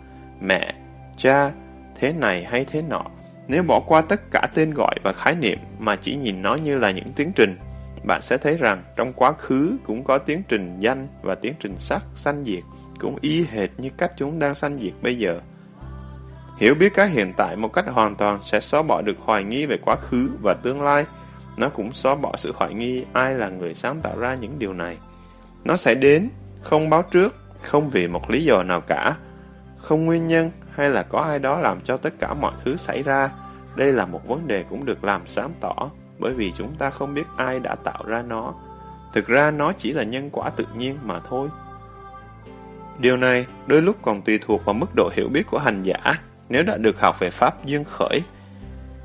mẹ, cha, thế này hay thế nọ, nếu bỏ qua tất cả tên gọi và khái niệm mà chỉ nhìn nó như là những tiến trình, bạn sẽ thấy rằng trong quá khứ cũng có tiến trình danh và tiến trình sắc sanh diệt, cũng y hệt như cách chúng đang sanh diệt bây giờ. Hiểu biết cái hiện tại một cách hoàn toàn sẽ xóa bỏ được hoài nghi về quá khứ và tương lai. Nó cũng xóa bỏ sự hoài nghi ai là người sáng tạo ra những điều này. Nó sẽ đến, không báo trước, không vì một lý do nào cả, không nguyên nhân hay là có ai đó làm cho tất cả mọi thứ xảy ra. Đây là một vấn đề cũng được làm sáng tỏ, bởi vì chúng ta không biết ai đã tạo ra nó. Thực ra nó chỉ là nhân quả tự nhiên mà thôi. Điều này đôi lúc còn tùy thuộc vào mức độ hiểu biết của hành giả nếu đã được học về Pháp duyên khởi.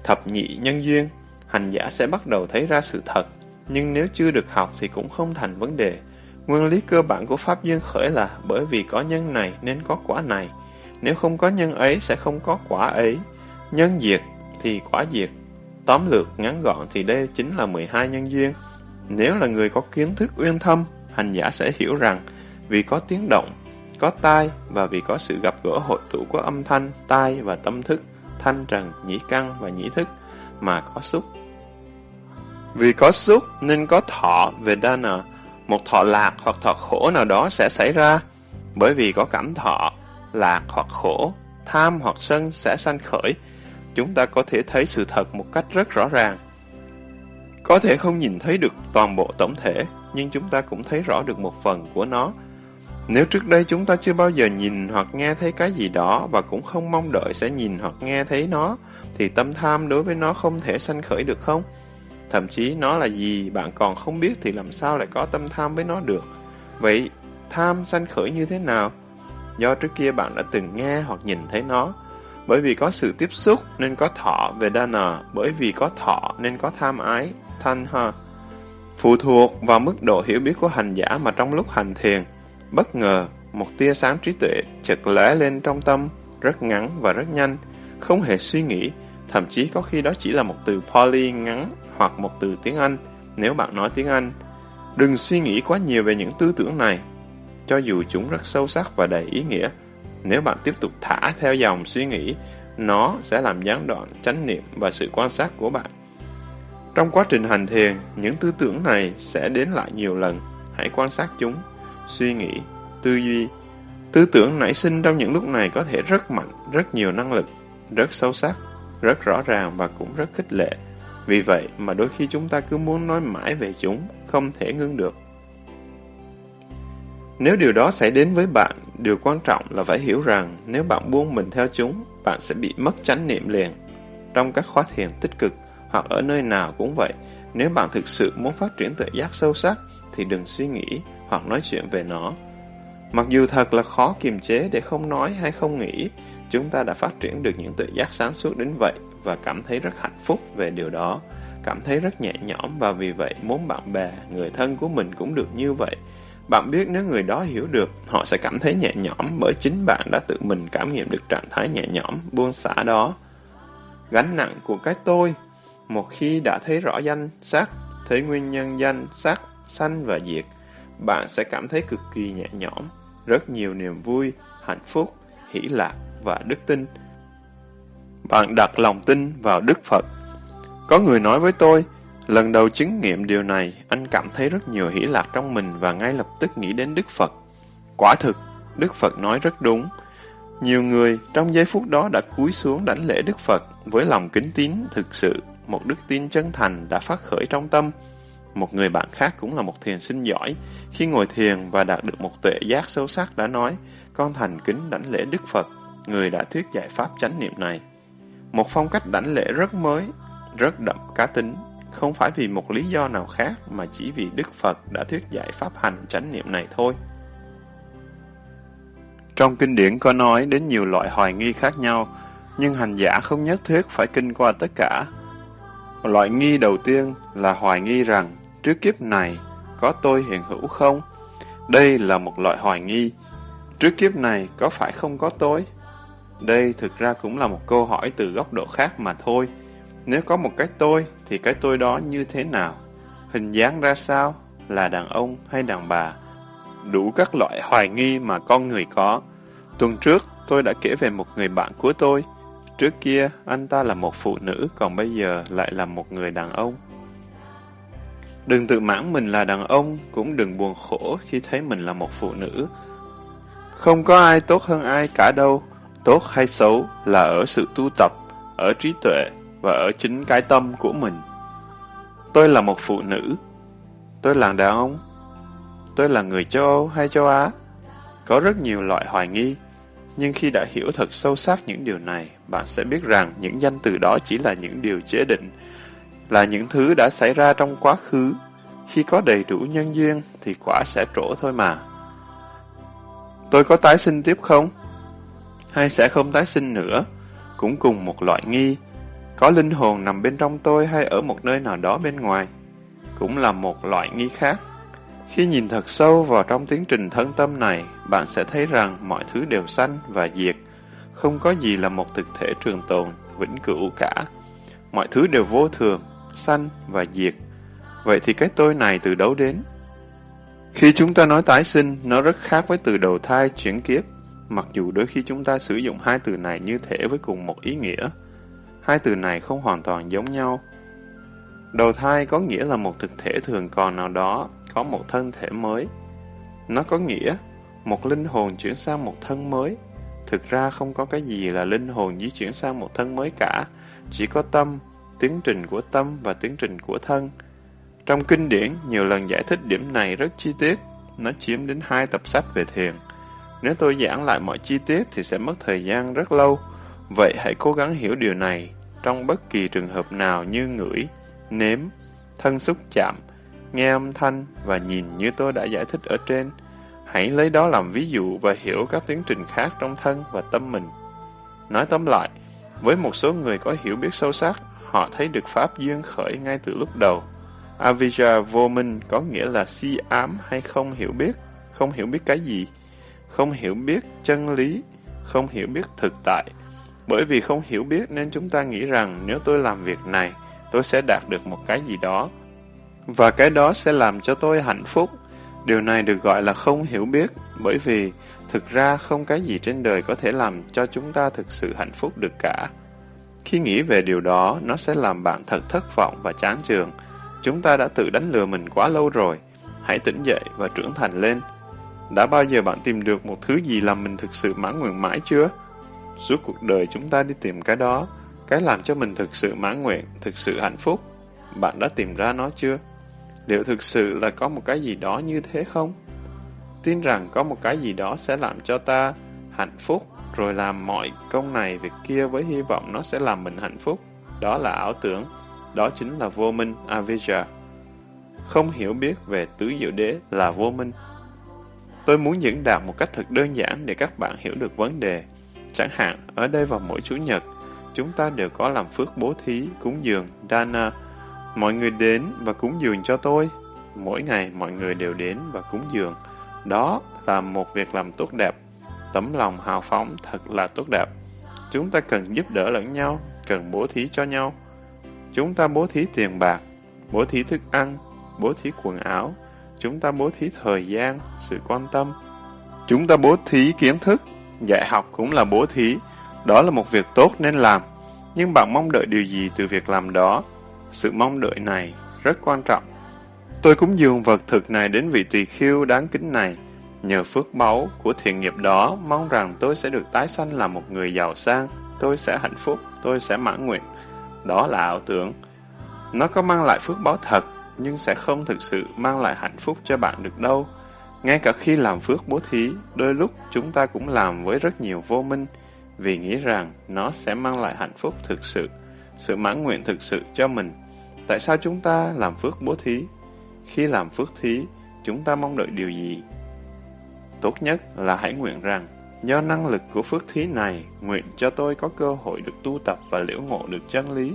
Thập nhị nhân duyên, hành giả sẽ bắt đầu thấy ra sự thật, nhưng nếu chưa được học thì cũng không thành vấn đề. Nguyên lý cơ bản của Pháp duyên khởi là bởi vì có nhân này nên có quả này. Nếu không có nhân ấy sẽ không có quả ấy. Nhân diệt thì quả diệt. Tóm lược ngắn gọn thì đây chính là 12 nhân duyên. Nếu là người có kiến thức uyên thâm, hành giả sẽ hiểu rằng vì có tiếng động, có tai và vì có sự gặp gỡ hội tụ của âm thanh, tai và tâm thức, thanh trần, nhĩ căn và nhĩ thức mà có xúc. Vì có xúc nên có thọ về Vedana, một thọ lạc hoặc thọ khổ nào đó sẽ xảy ra. Bởi vì có cảm thọ, lạc hoặc khổ, tham hoặc sân sẽ sanh khởi, chúng ta có thể thấy sự thật một cách rất rõ ràng. Có thể không nhìn thấy được toàn bộ tổng thể, nhưng chúng ta cũng thấy rõ được một phần của nó. Nếu trước đây chúng ta chưa bao giờ nhìn hoặc nghe thấy cái gì đó và cũng không mong đợi sẽ nhìn hoặc nghe thấy nó, thì tâm tham đối với nó không thể sanh khởi được không? Thậm chí nó là gì bạn còn không biết thì làm sao lại có tâm tham với nó được. Vậy tham sanh khởi như thế nào? Do trước kia bạn đã từng nghe hoặc nhìn thấy nó. Bởi vì có sự tiếp xúc nên có thọ về dana, bởi vì có thọ nên có tham ái, thanh. Phụ thuộc vào mức độ hiểu biết của hành giả mà trong lúc hành thiền, bất ngờ một tia sáng trí tuệ chợt lóe lên trong tâm, rất ngắn và rất nhanh, không hề suy nghĩ, thậm chí có khi đó chỉ là một từ Pali ngắn hoặc một từ tiếng Anh nếu bạn nói tiếng Anh. Đừng suy nghĩ quá nhiều về những tư tưởng này, cho dù chúng rất sâu sắc và đầy ý nghĩa. Nếu bạn tiếp tục thả theo dòng suy nghĩ, nó sẽ làm gián đoạn chánh niệm và sự quan sát của bạn. Trong quá trình hành thiền, những tư tưởng này sẽ đến lại nhiều lần. Hãy quan sát chúng, suy nghĩ, tư duy. Tư tưởng nảy sinh trong những lúc này có thể rất mạnh, rất nhiều năng lực, rất sâu sắc, rất rõ ràng và cũng rất khích lệ. Vì vậy mà đôi khi chúng ta cứ muốn nói mãi về chúng, không thể ngưng được. Nếu điều đó xảy đến với bạn, điều quan trọng là phải hiểu rằng nếu bạn buông mình theo chúng, bạn sẽ bị mất chánh niệm liền. Trong các khóa thiền tích cực hoặc ở nơi nào cũng vậy, Nếu bạn thực sự muốn phát triển tự giác sâu sắc, thì đừng suy nghĩ hoặc nói chuyện về nó. Mặc dù thật là khó kiềm chế để không nói hay không nghĩ, chúng ta đã phát triển được những tự giác sáng suốt đến vậy và cảm thấy rất hạnh phúc về điều đó, cảm thấy rất nhẹ nhõm và vì vậy muốn bạn bè, người thân của mình cũng được như vậy. Bạn biết nếu người đó hiểu được, họ sẽ cảm thấy nhẹ nhõm bởi chính bạn đã tự mình cảm nghiệm được trạng thái nhẹ nhõm, buông xả đó. Gánh nặng của cái tôi, một khi đã thấy rõ danh, sắc, thấy nguyên nhân danh, sắc, sanh và diệt, bạn sẽ cảm thấy cực kỳ nhẹ nhõm, rất nhiều niềm vui, hạnh phúc, hỷ lạc và đức tin. Bạn đặt lòng tin vào Đức Phật. Có người nói với tôi, lần đầu chứng nghiệm điều này, anh cảm thấy rất nhiều hỷ lạc trong mình và ngay lập tức nghĩ đến Đức Phật. Quả thực, Đức Phật nói rất đúng. Nhiều người trong giây phút đó đã cúi xuống đảnh lễ Đức Phật với lòng kính tín thực sự, một đức tin chân thành đã phát khởi trong tâm. Một người bạn khác cũng là một thiền sinh giỏi, khi ngồi thiền và đạt được một tuệ giác sâu sắc đã nói, con thành kính đảnh lễ Đức Phật, người đã thuyết giải pháp chánh niệm này. Một phong cách đảnh lễ rất mới, rất đậm cá tính, không phải vì một lý do nào khác mà chỉ vì Đức Phật đã thuyết giải pháp hành chánh niệm này thôi. Trong kinh điển có nói đến nhiều loại hoài nghi khác nhau, nhưng hành giả không nhất thiết phải kinh qua tất cả. Loại nghi đầu tiên là hoài nghi rằng trước kiếp này có tôi hiện hữu không? Đây là một loại hoài nghi. Trước kiếp này có phải không có tôi? Đây thực ra cũng là một câu hỏi từ góc độ khác mà thôi. Nếu có một cái tôi, thì cái tôi đó như thế nào? Hình dáng ra sao? Là đàn ông hay đàn bà? Đủ các loại hoài nghi mà con người có. Tuần trước, tôi đã kể về một người bạn của tôi. Trước kia, anh ta là một phụ nữ, còn bây giờ lại là một người đàn ông. Đừng tự mãn mình là đàn ông, cũng đừng buồn khổ khi thấy mình là một phụ nữ. Không có ai tốt hơn ai cả đâu. Tốt hay xấu là ở sự tu tập, ở trí tuệ và ở chính cái tâm của mình. Tôi là một phụ nữ. Tôi là đàn ông. Tôi là người châu Âu hay châu Á. Có rất nhiều loại hoài nghi. Nhưng khi đã hiểu thật sâu sắc những điều này, bạn sẽ biết rằng những danh từ đó chỉ là những điều chế định, là những thứ đã xảy ra trong quá khứ. Khi có đầy đủ nhân duyên thì quả sẽ trổ thôi mà. Tôi có tái sinh tiếp không? Hay sẽ không tái sinh nữa? Cũng cùng một loại nghi. Có linh hồn nằm bên trong tôi hay ở một nơi nào đó bên ngoài? Cũng là một loại nghi khác. Khi nhìn thật sâu vào trong tiến trình thân tâm này, bạn sẽ thấy rằng mọi thứ đều sanh và diệt. Không có gì là một thực thể trường tồn, vĩnh cửu cả. Mọi thứ đều vô thường, sanh và diệt. Vậy thì cái tôi này từ đâu đến? Khi chúng ta nói tái sinh, nó rất khác với từ đầu thai, chuyển kiếp. Mặc dù đôi khi chúng ta sử dụng hai từ này như thể với cùng một ý nghĩa. Hai từ này không hoàn toàn giống nhau. Đầu thai có nghĩa là một thực thể thường còn nào đó, có một thân thể mới. Nó có nghĩa một linh hồn chuyển sang một thân mới. Thực ra không có cái gì là linh hồn di chuyển sang một thân mới cả, chỉ có tâm, tiến trình của tâm và tiến trình của thân. Trong kinh điển, nhiều lần giải thích điểm này rất chi tiết, nó chiếm đến hai tập sách về thiền. Nếu tôi giảng lại mọi chi tiết thì sẽ mất thời gian rất lâu, vậy hãy cố gắng hiểu điều này trong bất kỳ trường hợp nào như ngửi, nếm, thân xúc chạm, nghe âm thanh và nhìn như tôi đã giải thích ở trên. Hãy lấy đó làm ví dụ và hiểu các tiến trình khác trong thân và tâm mình. Nói tóm lại, với một số người có hiểu biết sâu sắc, họ thấy được Pháp duyên khởi ngay từ lúc đầu. Avijja vô minh có nghĩa là si ám hay không hiểu biết, không hiểu biết cái gì, không hiểu biết chân lý, không hiểu biết thực tại. Bởi vì không hiểu biết nên chúng ta nghĩ rằng nếu tôi làm việc này, tôi sẽ đạt được một cái gì đó. Và cái đó sẽ làm cho tôi hạnh phúc. Điều này được gọi là không hiểu biết, bởi vì thực ra không cái gì trên đời có thể làm cho chúng ta thực sự hạnh phúc được cả. Khi nghĩ về điều đó, nó sẽ làm bạn thật thất vọng và chán trường. Chúng ta đã tự đánh lừa mình quá lâu rồi. Hãy tỉnh dậy và trưởng thành lên. Đã bao giờ bạn tìm được một thứ gì làm mình thực sự mãn nguyện mãi chưa? Suốt cuộc đời chúng ta đi tìm cái đó, cái làm cho mình thực sự mãn nguyện, thực sự hạnh phúc. Bạn đã tìm ra nó chưa? Liệu thực sự là có một cái gì đó như thế không? Tin rằng có một cái gì đó sẽ làm cho ta hạnh phúc, rồi làm mọi công này việc kia với hy vọng nó sẽ làm mình hạnh phúc. Đó là ảo tưởng. đó chính là vô minh Avijja. Không hiểu biết về tứ diệu đế là vô minh. Tôi muốn diễn đạt một cách thật đơn giản để các bạn hiểu được vấn đề. Chẳng hạn, ở đây vào mỗi Chủ nhật, chúng ta đều có làm phước bố thí, cúng dường, Dana. À, mọi người đến và cúng dường cho tôi. Mỗi ngày mọi người đều đến và cúng dường. Đó là một việc làm tốt đẹp. Tấm lòng hào phóng thật là tốt đẹp. Chúng ta cần giúp đỡ lẫn nhau, cần bố thí cho nhau. Chúng ta bố thí tiền bạc, bố thí thức ăn, bố thí quần áo. Chúng ta bố thí thời gian, sự quan tâm. Chúng ta bố thí kiến thức, dạy học cũng là bố thí. Đó là một việc tốt nên làm. Nhưng bạn mong đợi điều gì từ việc làm đó? Sự mong đợi này rất quan trọng. Tôi cũng dường vật thực này đến vị tỳ khiêu đáng kính này. Nhờ phước báu của thiện nghiệp đó, mong rằng tôi sẽ được tái sanh làm một người giàu sang, tôi sẽ hạnh phúc, tôi sẽ mãn nguyện. Đó là ảo tưởng. Nó có mang lại phước báo thật, nhưng sẽ không thực sự mang lại hạnh phúc cho bạn được đâu. Ngay cả khi làm phước bố thí, đôi lúc chúng ta cũng làm với rất nhiều vô minh, vì nghĩ rằng nó sẽ mang lại hạnh phúc thực sự, sự mãn nguyện thực sự cho mình. Tại sao chúng ta làm phước bố thí? Khi làm phước thí, chúng ta mong đợi điều gì? Tốt nhất là hãy nguyện rằng, do năng lực của phước thí này, nguyện cho tôi có cơ hội được tu tập và liễu ngộ được chân lý.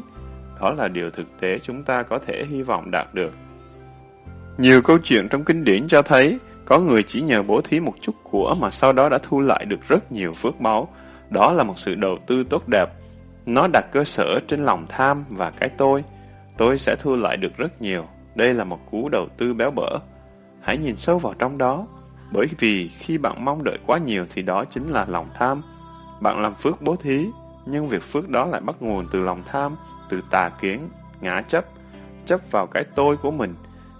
Đó là điều thực tế chúng ta có thể hy vọng đạt được. Nhiều câu chuyện trong kinh điển cho thấy, có người chỉ nhờ bố thí một chút của mà sau đó đã thu lại được rất nhiều phước báu. Đó là một sự đầu tư tốt đẹp. Nó đặt cơ sở trên lòng tham và cái tôi. Tôi sẽ thu lại được rất nhiều. Đây là một cú đầu tư béo bở. Hãy nhìn sâu vào trong đó. Bởi vì khi bạn mong đợi quá nhiều thì đó chính là lòng tham. Bạn làm phước bố thí, nhưng việc phước đó lại bắt nguồn từ lòng tham, từ tà kiến, ngã chấp, chấp vào cái tôi của mình.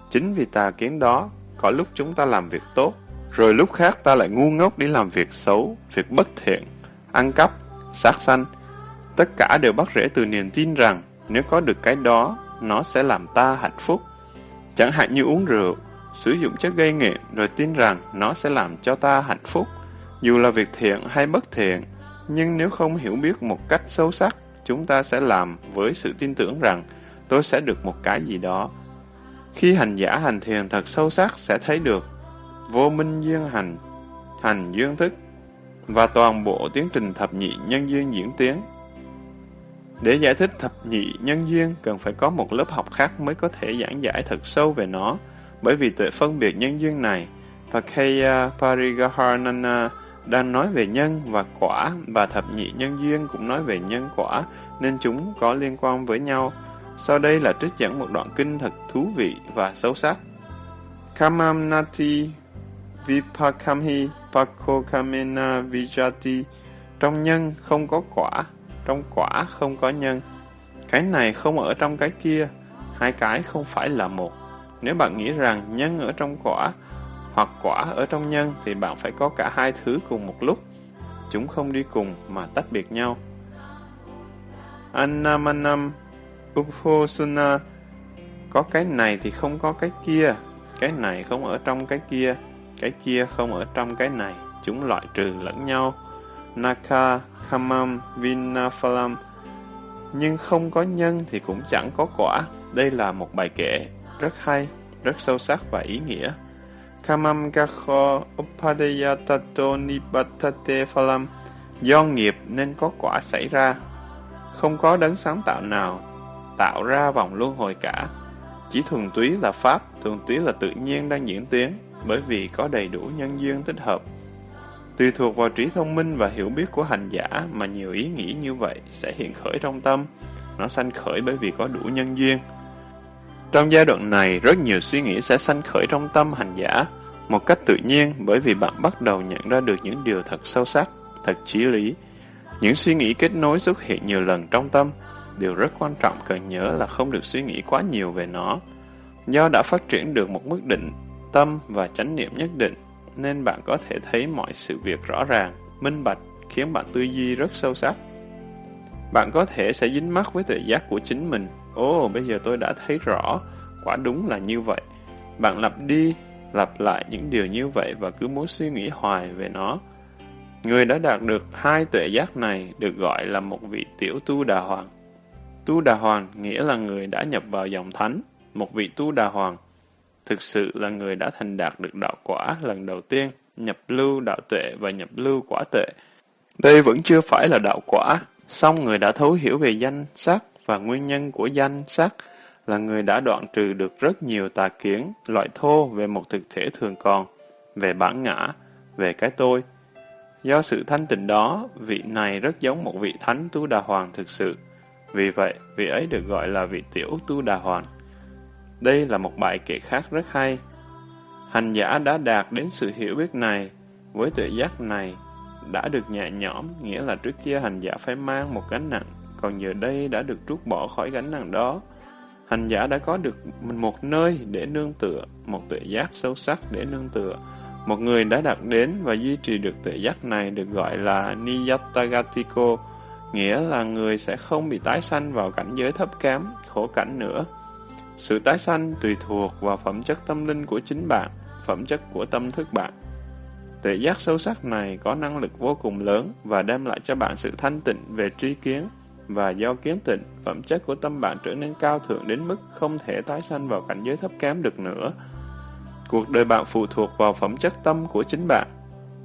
Chính vì tà kiến đó, có lúc chúng ta làm việc tốt, rồi lúc khác ta lại ngu ngốc đi làm việc xấu, việc bất thiện, ăn cắp, sát sanh. Tất cả đều bắt rễ từ niềm tin rằng nếu có được cái đó, nó sẽ làm ta hạnh phúc. Chẳng hạn như uống rượu, sử dụng chất gây nghiện rồi tin rằng nó sẽ làm cho ta hạnh phúc, dù là việc thiện hay bất thiện. Nhưng nếu không hiểu biết một cách sâu sắc, chúng ta sẽ làm với sự tin tưởng rằng tôi sẽ được một cái gì đó. Khi hành giả hành thiền thật sâu sắc sẽ thấy được vô minh duyên hành, hành duyên thức và toàn bộ tiến trình thập nhị nhân duyên diễn tiến. Để giải thích thập nhị nhân duyên cần phải có một lớp học khác mới có thể giảng giải thật sâu về nó, bởi vì tuệ phân biệt nhân duyên này, Pakaya Parigaharnana đang nói về nhân và quả và thập nhị nhân duyên cũng nói về nhân quả nên chúng có liên quan với nhau. Sau đây là trích dẫn một đoạn kinh thật thú vị và sâu sắc. Kamamnati vipakamhi pakokamena vijati Trong nhân không có quả, trong quả không có nhân. Cái này không ở trong cái kia, hai cái không phải là một. Nếu bạn nghĩ rằng nhân ở trong quả hoặc quả ở trong nhân thì bạn phải có cả hai thứ cùng một lúc. Chúng không đi cùng mà tách biệt nhau. Annamanam Uphosuna Có cái này thì không có cái kia. Cái này không ở trong cái kia. Cái kia không ở trong cái này. Chúng loại trừ lẫn nhau. Naka Kamam Vinaphalam Nhưng không có nhân thì cũng chẳng có quả. Đây là một bài kệ rất hay, rất sâu sắc và ý nghĩa. Kamam gakho Upadeyatato nibatate phalam Do nghiệp nên có quả xảy ra. Không có đấng sáng tạo nào tạo ra vòng luân hồi cả. Chỉ thuần túy là Pháp, thuần túy là tự nhiên đang diễn tiến, bởi vì có đầy đủ nhân duyên thích hợp. Tùy thuộc vào trí thông minh và hiểu biết của hành giả mà nhiều ý nghĩ như vậy sẽ hiện khởi trong tâm. Nó sanh khởi bởi vì có đủ nhân duyên. Trong giai đoạn này, rất nhiều suy nghĩ sẽ sanh khởi trong tâm hành giả, một cách tự nhiên bởi vì bạn bắt đầu nhận ra được những điều thật sâu sắc, thật chí lý. Những suy nghĩ kết nối xuất hiện nhiều lần trong tâm. Điều rất quan trọng cần nhớ là không được suy nghĩ quá nhiều về nó. Do đã phát triển được một mức định, tâm và chánh niệm nhất định, nên bạn có thể thấy mọi sự việc rõ ràng, minh bạch, khiến bạn tư duy rất sâu sắc. Bạn có thể sẽ dính mắc với tự giác của chính mình Ồ, bây giờ tôi đã thấy rõ, quả đúng là như vậy. Bạn lặp đi, lặp lại những điều như vậy và cứ muốn suy nghĩ hoài về nó. Người đã đạt được hai tuệ giác này được gọi là một vị tiểu tu đà hoàng. Tu Đà Hoàng nghĩa là người đã nhập vào dòng thánh, một vị Tu Đà Hoàng. Thực sự là người đã thành đạt được đạo quả lần đầu tiên, nhập lưu đạo tuệ và nhập lưu quả tuệ. Đây vẫn chưa phải là đạo quả, song người đã thấu hiểu về danh sắc và nguyên nhân của danh sắc là người đã đoạn trừ được rất nhiều tà kiến, loại thô về một thực thể thường còn, về bản ngã, về cái tôi. Do sự thanh tịnh đó, vị này rất giống một vị thánh tu đà hoàng thực sự. Vì vậy, vị ấy được gọi là vị tiểu tu đà hoàn Đây là một bài kể khác rất hay. Hành giả đã đạt đến sự hiểu biết này, với tự giác này, đã được nhẹ nhõm, nghĩa là trước kia hành giả phải mang một gánh nặng, còn giờ đây đã được trút bỏ khỏi gánh nặng đó. Hành giả đã có được một nơi để nương tựa, một tự giác sâu sắc để nương tựa. Một người đã đạt đến và duy trì được tự giác này được gọi là Niyatagatiko, nghĩa là người sẽ không bị tái sanh vào cảnh giới thấp kém, khổ cảnh nữa. Sự tái sanh tùy thuộc vào phẩm chất tâm linh của chính bạn, phẩm chất của tâm thức bạn. Tuệ giác sâu sắc này có năng lực vô cùng lớn và đem lại cho bạn sự thanh tịnh về tri kiến, và do kiến tịnh, phẩm chất của tâm bạn trở nên cao thượng đến mức không thể tái sanh vào cảnh giới thấp kém được nữa. Cuộc đời bạn phụ thuộc vào phẩm chất tâm của chính bạn.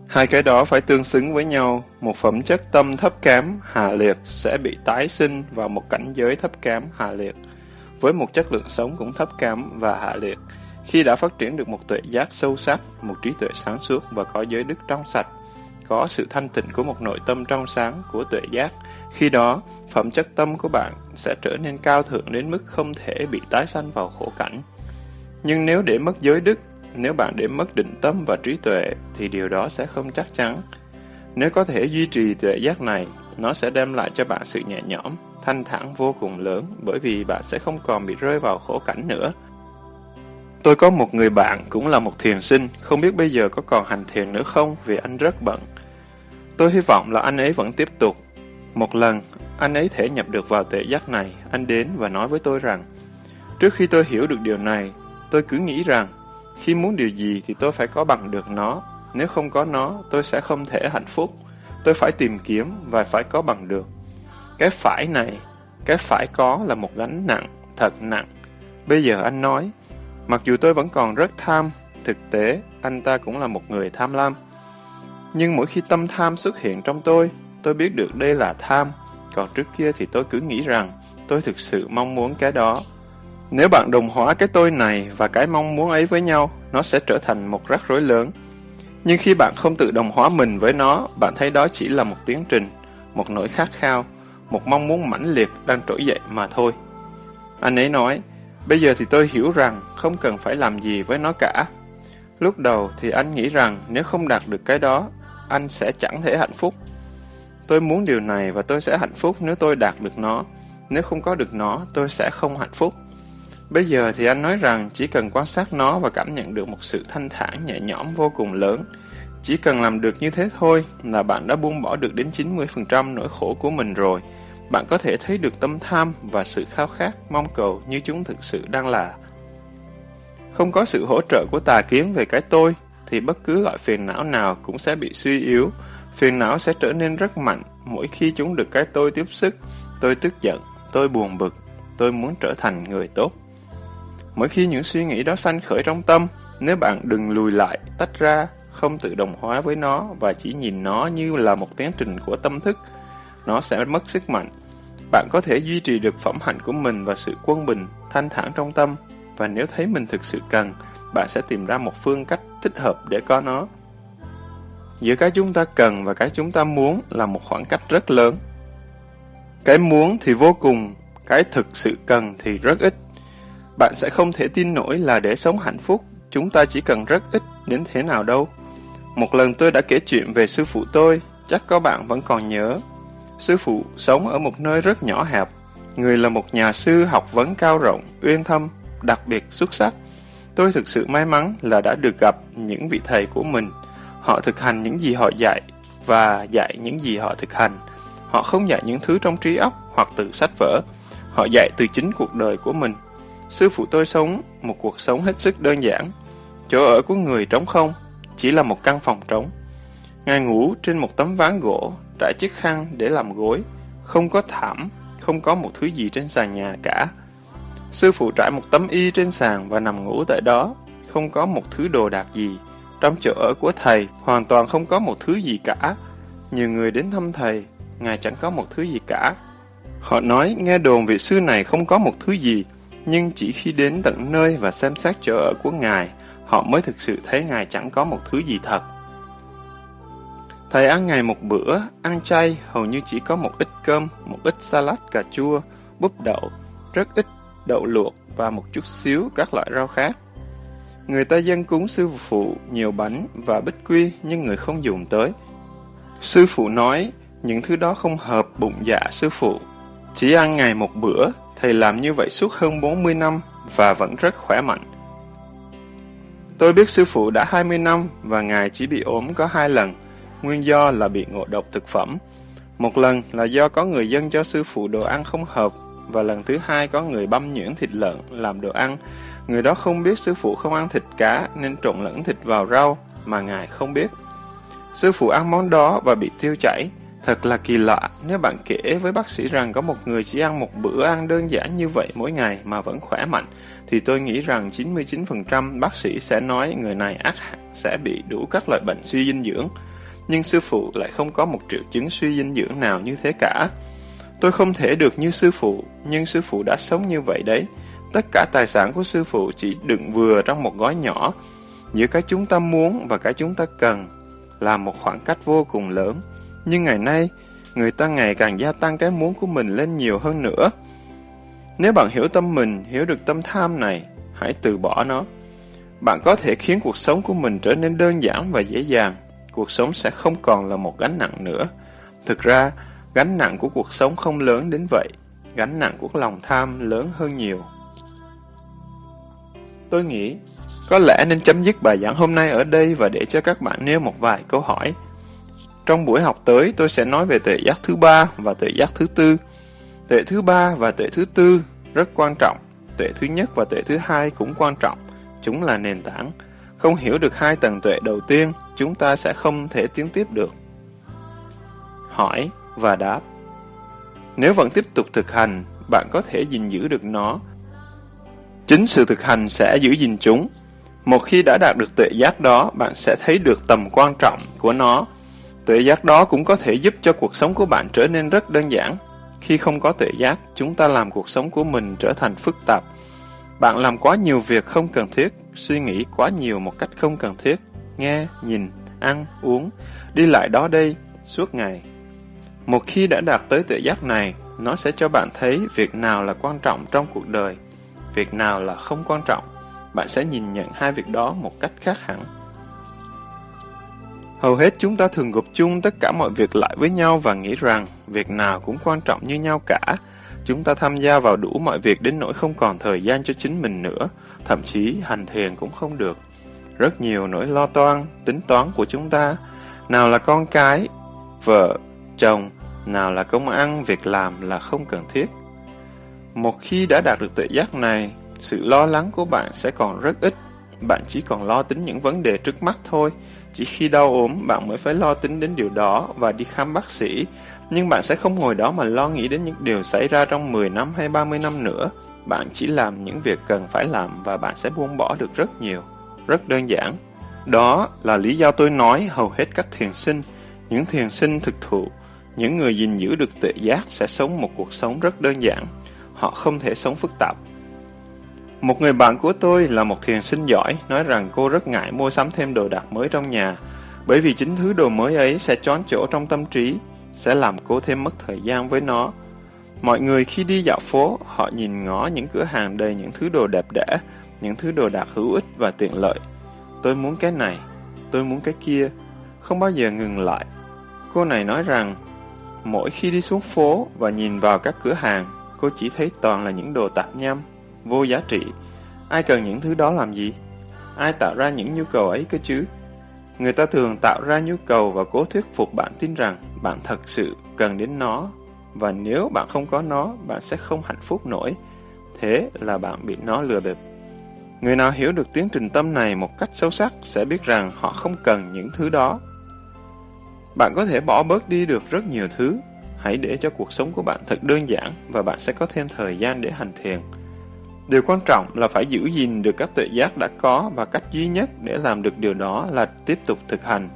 Hai cái đó phải tương xứng với nhau, một phẩm chất tâm thấp kém, hạ liệt sẽ bị tái sinh vào một cảnh giới thấp kém, hạ liệt, với một chất lượng sống cũng thấp kém và hạ liệt. Khi đã phát triển được một tuệ giác sâu sắc, một trí tuệ sáng suốt và có giới đức trong sạch, có sự thanh tịnh của một nội tâm trong sáng của tuệ giác, khi đó, phẩm chất tâm của bạn sẽ trở nên cao thượng đến mức không thể bị tái sanh vào khổ cảnh. Nhưng nếu để mất giới đức, nếu bạn để mất định tâm và trí tuệ, thì điều đó sẽ không chắc chắn. Nếu có thể duy trì tuệ giác này, nó sẽ đem lại cho bạn sự nhẹ nhõm, thanh thản vô cùng lớn bởi vì bạn sẽ không còn bị rơi vào khổ cảnh nữa. Tôi có một người bạn cũng là một thiền sinh, không biết bây giờ có còn hành thiền nữa không vì anh rất bận. Tôi hy vọng là anh ấy vẫn tiếp tục. Một lần, anh ấy thể nhập được vào tuệ giác này, anh đến và nói với tôi rằng, trước khi tôi hiểu được điều này, tôi cứ nghĩ rằng, khi muốn điều gì thì tôi phải có bằng được nó, nếu không có nó, tôi sẽ không thể hạnh phúc. Tôi phải tìm kiếm và phải có bằng được. Cái phải này, cái phải có là một gánh nặng, thật nặng. Bây giờ anh nói, mặc dù tôi vẫn còn rất tham, thực tế, anh ta cũng là một người tham lam. Nhưng mỗi khi tâm tham xuất hiện trong tôi, tôi biết được đây là tham, còn trước kia thì tôi cứ nghĩ rằng tôi thực sự mong muốn cái đó. Nếu bạn đồng hóa cái tôi này và cái mong muốn ấy với nhau, nó sẽ trở thành một rắc rối lớn. Nhưng khi bạn không tự đồng hóa mình với nó, bạn thấy đó chỉ là một tiến trình, một nỗi khát khao, một mong muốn mãnh liệt đang trỗi dậy mà thôi. Anh ấy nói, bây giờ thì tôi hiểu rằng không cần phải làm gì với nó cả. Lúc đầu thì anh nghĩ rằng nếu không đạt được cái đó, anh sẽ chẳng thể hạnh phúc. Tôi muốn điều này và tôi sẽ hạnh phúc nếu tôi đạt được nó. Nếu không có được nó, tôi sẽ không hạnh phúc. Bây giờ thì anh nói rằng chỉ cần quan sát nó và cảm nhận được một sự thanh thản nhẹ nhõm vô cùng lớn. Chỉ cần làm được như thế thôi là bạn đã buông bỏ được đến 90% nỗi khổ của mình rồi. Bạn có thể thấy được tâm tham và sự khao khát, mong cầu như chúng thực sự đang là. Không có sự hỗ trợ của tà kiến về cái tôi, thì bất cứ loại phiền não nào cũng sẽ bị suy yếu. Phiền não sẽ trở nên rất mạnh mỗi khi chúng được cái tôi tiếp sức. Tôi tức giận, tôi buồn bực, tôi muốn trở thành người tốt. Mỗi khi những suy nghĩ đó sanh khởi trong tâm, nếu bạn đừng lùi lại, tách ra, không tự đồng hóa với nó và chỉ nhìn nó như là một tiến trình của tâm thức, nó sẽ mất sức mạnh. Bạn có thể duy trì được phẩm hạnh của mình và sự quân bình, thanh thản trong tâm, và nếu thấy mình thực sự cần, bạn sẽ tìm ra một phương cách thích hợp để có nó. Giữa cái chúng ta cần và cái chúng ta muốn là một khoảng cách rất lớn. Cái muốn thì vô cùng, cái thực sự cần thì rất ít. Bạn sẽ không thể tin nổi là để sống hạnh phúc, chúng ta chỉ cần rất ít đến thế nào đâu. Một lần tôi đã kể chuyện về sư phụ tôi, chắc có bạn vẫn còn nhớ. Sư phụ sống ở một nơi rất nhỏ hẹp. Người là một nhà sư học vấn cao rộng, uyên thâm, đặc biệt xuất sắc. Tôi thực sự may mắn là đã được gặp những vị thầy của mình. Họ thực hành những gì họ dạy và dạy những gì họ thực hành. Họ không dạy những thứ trong trí óc hoặc từ sách vở. Họ dạy từ chính cuộc đời của mình. Sư phụ tôi sống một cuộc sống hết sức đơn giản. Chỗ ở của người trống không, chỉ là một căn phòng trống. Ngài ngủ trên một tấm ván gỗ, trải chiếc khăn để làm gối, không có thảm, không có một thứ gì trên sàn nhà cả. Sư phụ trải một tấm y trên sàn và nằm ngủ tại đó, không có một thứ đồ đạc gì. Trong chỗ ở của thầy, hoàn toàn không có một thứ gì cả. Nhiều người đến thăm thầy, ngài chẳng có một thứ gì cả. Họ nói nghe đồn vị sư này không có một thứ gì, nhưng chỉ khi đến tận nơi và xem xét chỗ ở của ngài, họ mới thực sự thấy ngài chẳng có một thứ gì thật. Thầy ăn ngày một bữa, ăn chay, hầu như chỉ có một ít cơm, một ít salad cà chua, búp đậu, rất ít đậu luộc và một chút xíu các loại rau khác. Người ta dân cúng sư phụ nhiều bánh và bích quy nhưng người không dùng tới. Sư phụ nói, những thứ đó không hợp bụng dạ sư phụ. Chỉ ăn ngày một bữa, thầy làm như vậy suốt hơn 40 năm và vẫn rất khỏe mạnh. Tôi biết sư phụ đã 20 năm và ngài chỉ bị ốm có hai lần, nguyên do là bị ngộ độc thực phẩm. Một lần là do có người dân cho sư phụ đồ ăn không hợp và lần thứ hai có người băm nhuyễn thịt lợn làm đồ ăn. Người đó không biết sư phụ không ăn thịt cá nên trộn lẫn thịt vào rau mà ngài không biết. Sư phụ ăn món đó và bị tiêu chảy. Thật là kỳ lạ nếu bạn kể với bác sĩ rằng có một người chỉ ăn một bữa ăn đơn giản như vậy mỗi ngày mà vẫn khỏe mạnh, thì tôi nghĩ rằng 99% bác sĩ sẽ nói người này ác sẽ bị đủ các loại bệnh suy dinh dưỡng. Nhưng sư phụ lại không có một triệu chứng suy dinh dưỡng nào như thế cả. Tôi không thể được như sư phụ, nhưng sư phụ đã sống như vậy đấy. Tất cả tài sản của sư phụ chỉ đựng vừa trong một gói nhỏ, giữa cái chúng ta muốn và cái chúng ta cần, là một khoảng cách vô cùng lớn. Nhưng ngày nay, người ta ngày càng gia tăng cái muốn của mình lên nhiều hơn nữa. Nếu bạn hiểu tâm mình, hiểu được tâm tham này, hãy từ bỏ nó. Bạn có thể khiến cuộc sống của mình trở nên đơn giản và dễ dàng. Cuộc sống sẽ không còn là một gánh nặng nữa. Thực ra, gánh nặng của cuộc sống không lớn đến vậy. Gánh nặng của lòng tham lớn hơn nhiều. Tôi nghĩ, có lẽ nên chấm dứt bài giảng hôm nay ở đây và để cho các bạn nêu một vài câu hỏi. Trong buổi học tới, tôi sẽ nói về tuệ giác thứ ba và tuệ giác thứ tư. Tuệ thứ ba và tuệ thứ tư rất quan trọng. Tuệ thứ nhất và tuệ thứ hai cũng quan trọng. Chúng là nền tảng. Không hiểu được hai tầng tuệ đầu tiên, chúng ta sẽ không thể tiến tiếp được. Hỏi và đáp Nếu vẫn tiếp tục thực hành, bạn có thể gìn giữ được nó. Chính sự thực hành sẽ giữ gìn chúng. Một khi đã đạt được tuệ giác đó, bạn sẽ thấy được tầm quan trọng của nó Tuệ giác đó cũng có thể giúp cho cuộc sống của bạn trở nên rất đơn giản. Khi không có tuệ giác, chúng ta làm cuộc sống của mình trở thành phức tạp. Bạn làm quá nhiều việc không cần thiết, suy nghĩ quá nhiều một cách không cần thiết, nghe, nhìn, ăn, uống, đi lại đó đây, suốt ngày. Một khi đã đạt tới tuệ giác này, nó sẽ cho bạn thấy việc nào là quan trọng trong cuộc đời, việc nào là không quan trọng. Bạn sẽ nhìn nhận hai việc đó một cách khác hẳn. Hầu hết chúng ta thường gộp chung tất cả mọi việc lại với nhau và nghĩ rằng việc nào cũng quan trọng như nhau cả. Chúng ta tham gia vào đủ mọi việc đến nỗi không còn thời gian cho chính mình nữa, thậm chí hành thiền cũng không được. Rất nhiều nỗi lo toan, tính toán của chúng ta, nào là con cái, vợ, chồng, nào là công ăn, việc làm là không cần thiết. Một khi đã đạt được tuệ giác này, sự lo lắng của bạn sẽ còn rất ít. Bạn chỉ còn lo tính những vấn đề trước mắt thôi, chỉ khi đau ốm, bạn mới phải lo tính đến điều đó và đi khám bác sĩ. Nhưng bạn sẽ không ngồi đó mà lo nghĩ đến những điều xảy ra trong 10 năm hay 30 năm nữa. Bạn chỉ làm những việc cần phải làm và bạn sẽ buông bỏ được rất nhiều. Rất đơn giản. Đó là lý do tôi nói hầu hết các thiền sinh, những thiền sinh thực thụ, những người gìn giữ được tự giác sẽ sống một cuộc sống rất đơn giản. Họ không thể sống phức tạp. Một người bạn của tôi là một thiền sinh giỏi, nói rằng cô rất ngại mua sắm thêm đồ đạc mới trong nhà, bởi vì chính thứ đồ mới ấy sẽ chón chỗ trong tâm trí, sẽ làm cô thêm mất thời gian với nó. Mọi người khi đi dạo phố, họ nhìn ngó những cửa hàng đầy những thứ đồ đẹp đẽ, những thứ đồ đạc hữu ích và tiện lợi. Tôi muốn cái này, tôi muốn cái kia, không bao giờ ngừng lại. Cô này nói rằng, mỗi khi đi xuống phố và nhìn vào các cửa hàng, cô chỉ thấy toàn là những đồ tạp nham, vô giá trị. Ai cần những thứ đó làm gì? Ai tạo ra những nhu cầu ấy cơ chứ? Người ta thường tạo ra nhu cầu và cố thuyết phục bạn tin rằng bạn thật sự cần đến nó và nếu bạn không có nó, bạn sẽ không hạnh phúc nổi. Thế là bạn bị nó lừa bịp. Người nào hiểu được tiến trình tâm này một cách sâu sắc sẽ biết rằng họ không cần những thứ đó. Bạn có thể bỏ bớt đi được rất nhiều thứ. Hãy để cho cuộc sống của bạn thật đơn giản và bạn sẽ có thêm thời gian để hành thiền. Điều quan trọng là phải giữ gìn được các tuệ giác đã có và cách duy nhất để làm được điều đó là tiếp tục thực hành.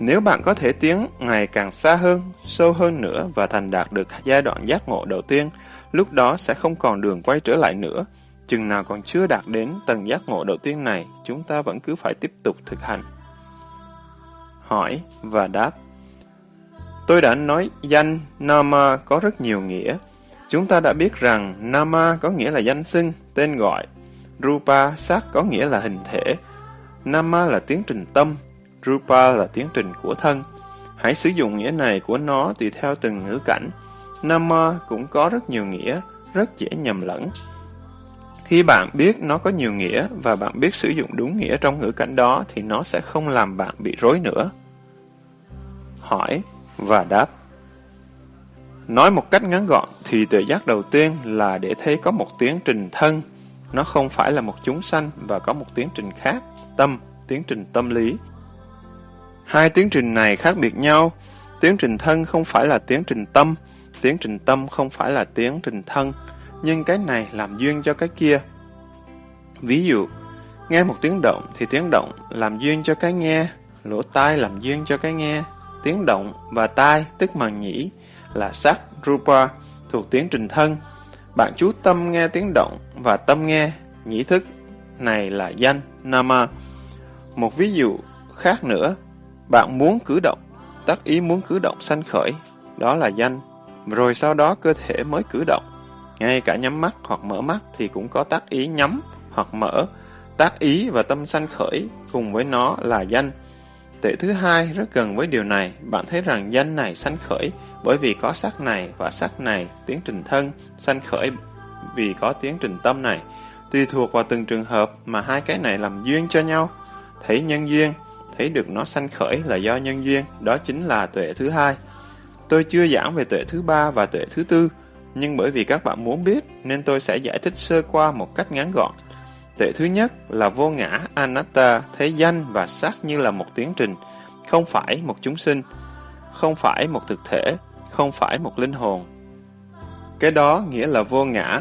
Nếu bạn có thể tiến ngày càng xa hơn, sâu hơn nữa và thành đạt được giai đoạn giác ngộ đầu tiên, lúc đó sẽ không còn đường quay trở lại nữa. Chừng nào còn chưa đạt đến tầng giác ngộ đầu tiên này, chúng ta vẫn cứ phải tiếp tục thực hành. Hỏi và đáp Tôi đã nói danh Nama có rất nhiều nghĩa. Chúng ta đã biết rằng Nama có nghĩa là danh xưng, tên gọi. Rupa, sắc có nghĩa là hình thể. Nama là tiến trình tâm. Rupa là tiến trình của thân. Hãy sử dụng nghĩa này của nó tùy theo từng ngữ cảnh. Nama cũng có rất nhiều nghĩa, rất dễ nhầm lẫn. Khi bạn biết nó có nhiều nghĩa và bạn biết sử dụng đúng nghĩa trong ngữ cảnh đó thì nó sẽ không làm bạn bị rối nữa. Hỏi và đáp Nói một cách ngắn gọn thì tuệ giác đầu tiên là để thấy có một tiến trình thân, nó không phải là một chúng sanh và có một tiến trình khác, tâm, tiến trình tâm lý. Hai tiến trình này khác biệt nhau, tiến trình thân không phải là tiến trình tâm, tiến trình tâm không phải là tiến trình thân, nhưng cái này làm duyên cho cái kia. Ví dụ, nghe một tiếng động thì tiếng động làm duyên cho cái nghe, lỗ tai làm duyên cho cái nghe, tiếng động và tai tức màng nhĩ là sắc rupa thuộc tiến trình thân. Bạn chú tâm nghe tiếng động và tâm nghe nhĩ thức này là danh nama. Một ví dụ khác nữa, bạn muốn cử động, tác ý muốn cử động sanh khởi, đó là danh. Rồi sau đó cơ thể mới cử động. Ngay cả nhắm mắt hoặc mở mắt thì cũng có tác ý nhắm hoặc mở. Tác ý và tâm sanh khởi cùng với nó là danh. Tệ thứ hai rất gần với điều này, bạn thấy rằng danh này sanh khởi bởi vì có sắc này và sắc này, tiến trình thân, sanh khởi vì có tiến trình tâm này. Tùy thuộc vào từng trường hợp mà hai cái này làm duyên cho nhau. Thấy nhân duyên, thấy được nó sanh khởi là do nhân duyên, đó chính là tuệ thứ hai. Tôi chưa giảng về tuệ thứ ba và tuệ thứ tư, nhưng bởi vì các bạn muốn biết nên tôi sẽ giải thích sơ qua một cách ngắn gọn. Tuệ thứ nhất là vô ngã anatta, thấy danh và sắc như là một tiến trình, không phải một chúng sinh, không phải một thực thể, không phải một linh hồn. Cái đó nghĩa là vô ngã,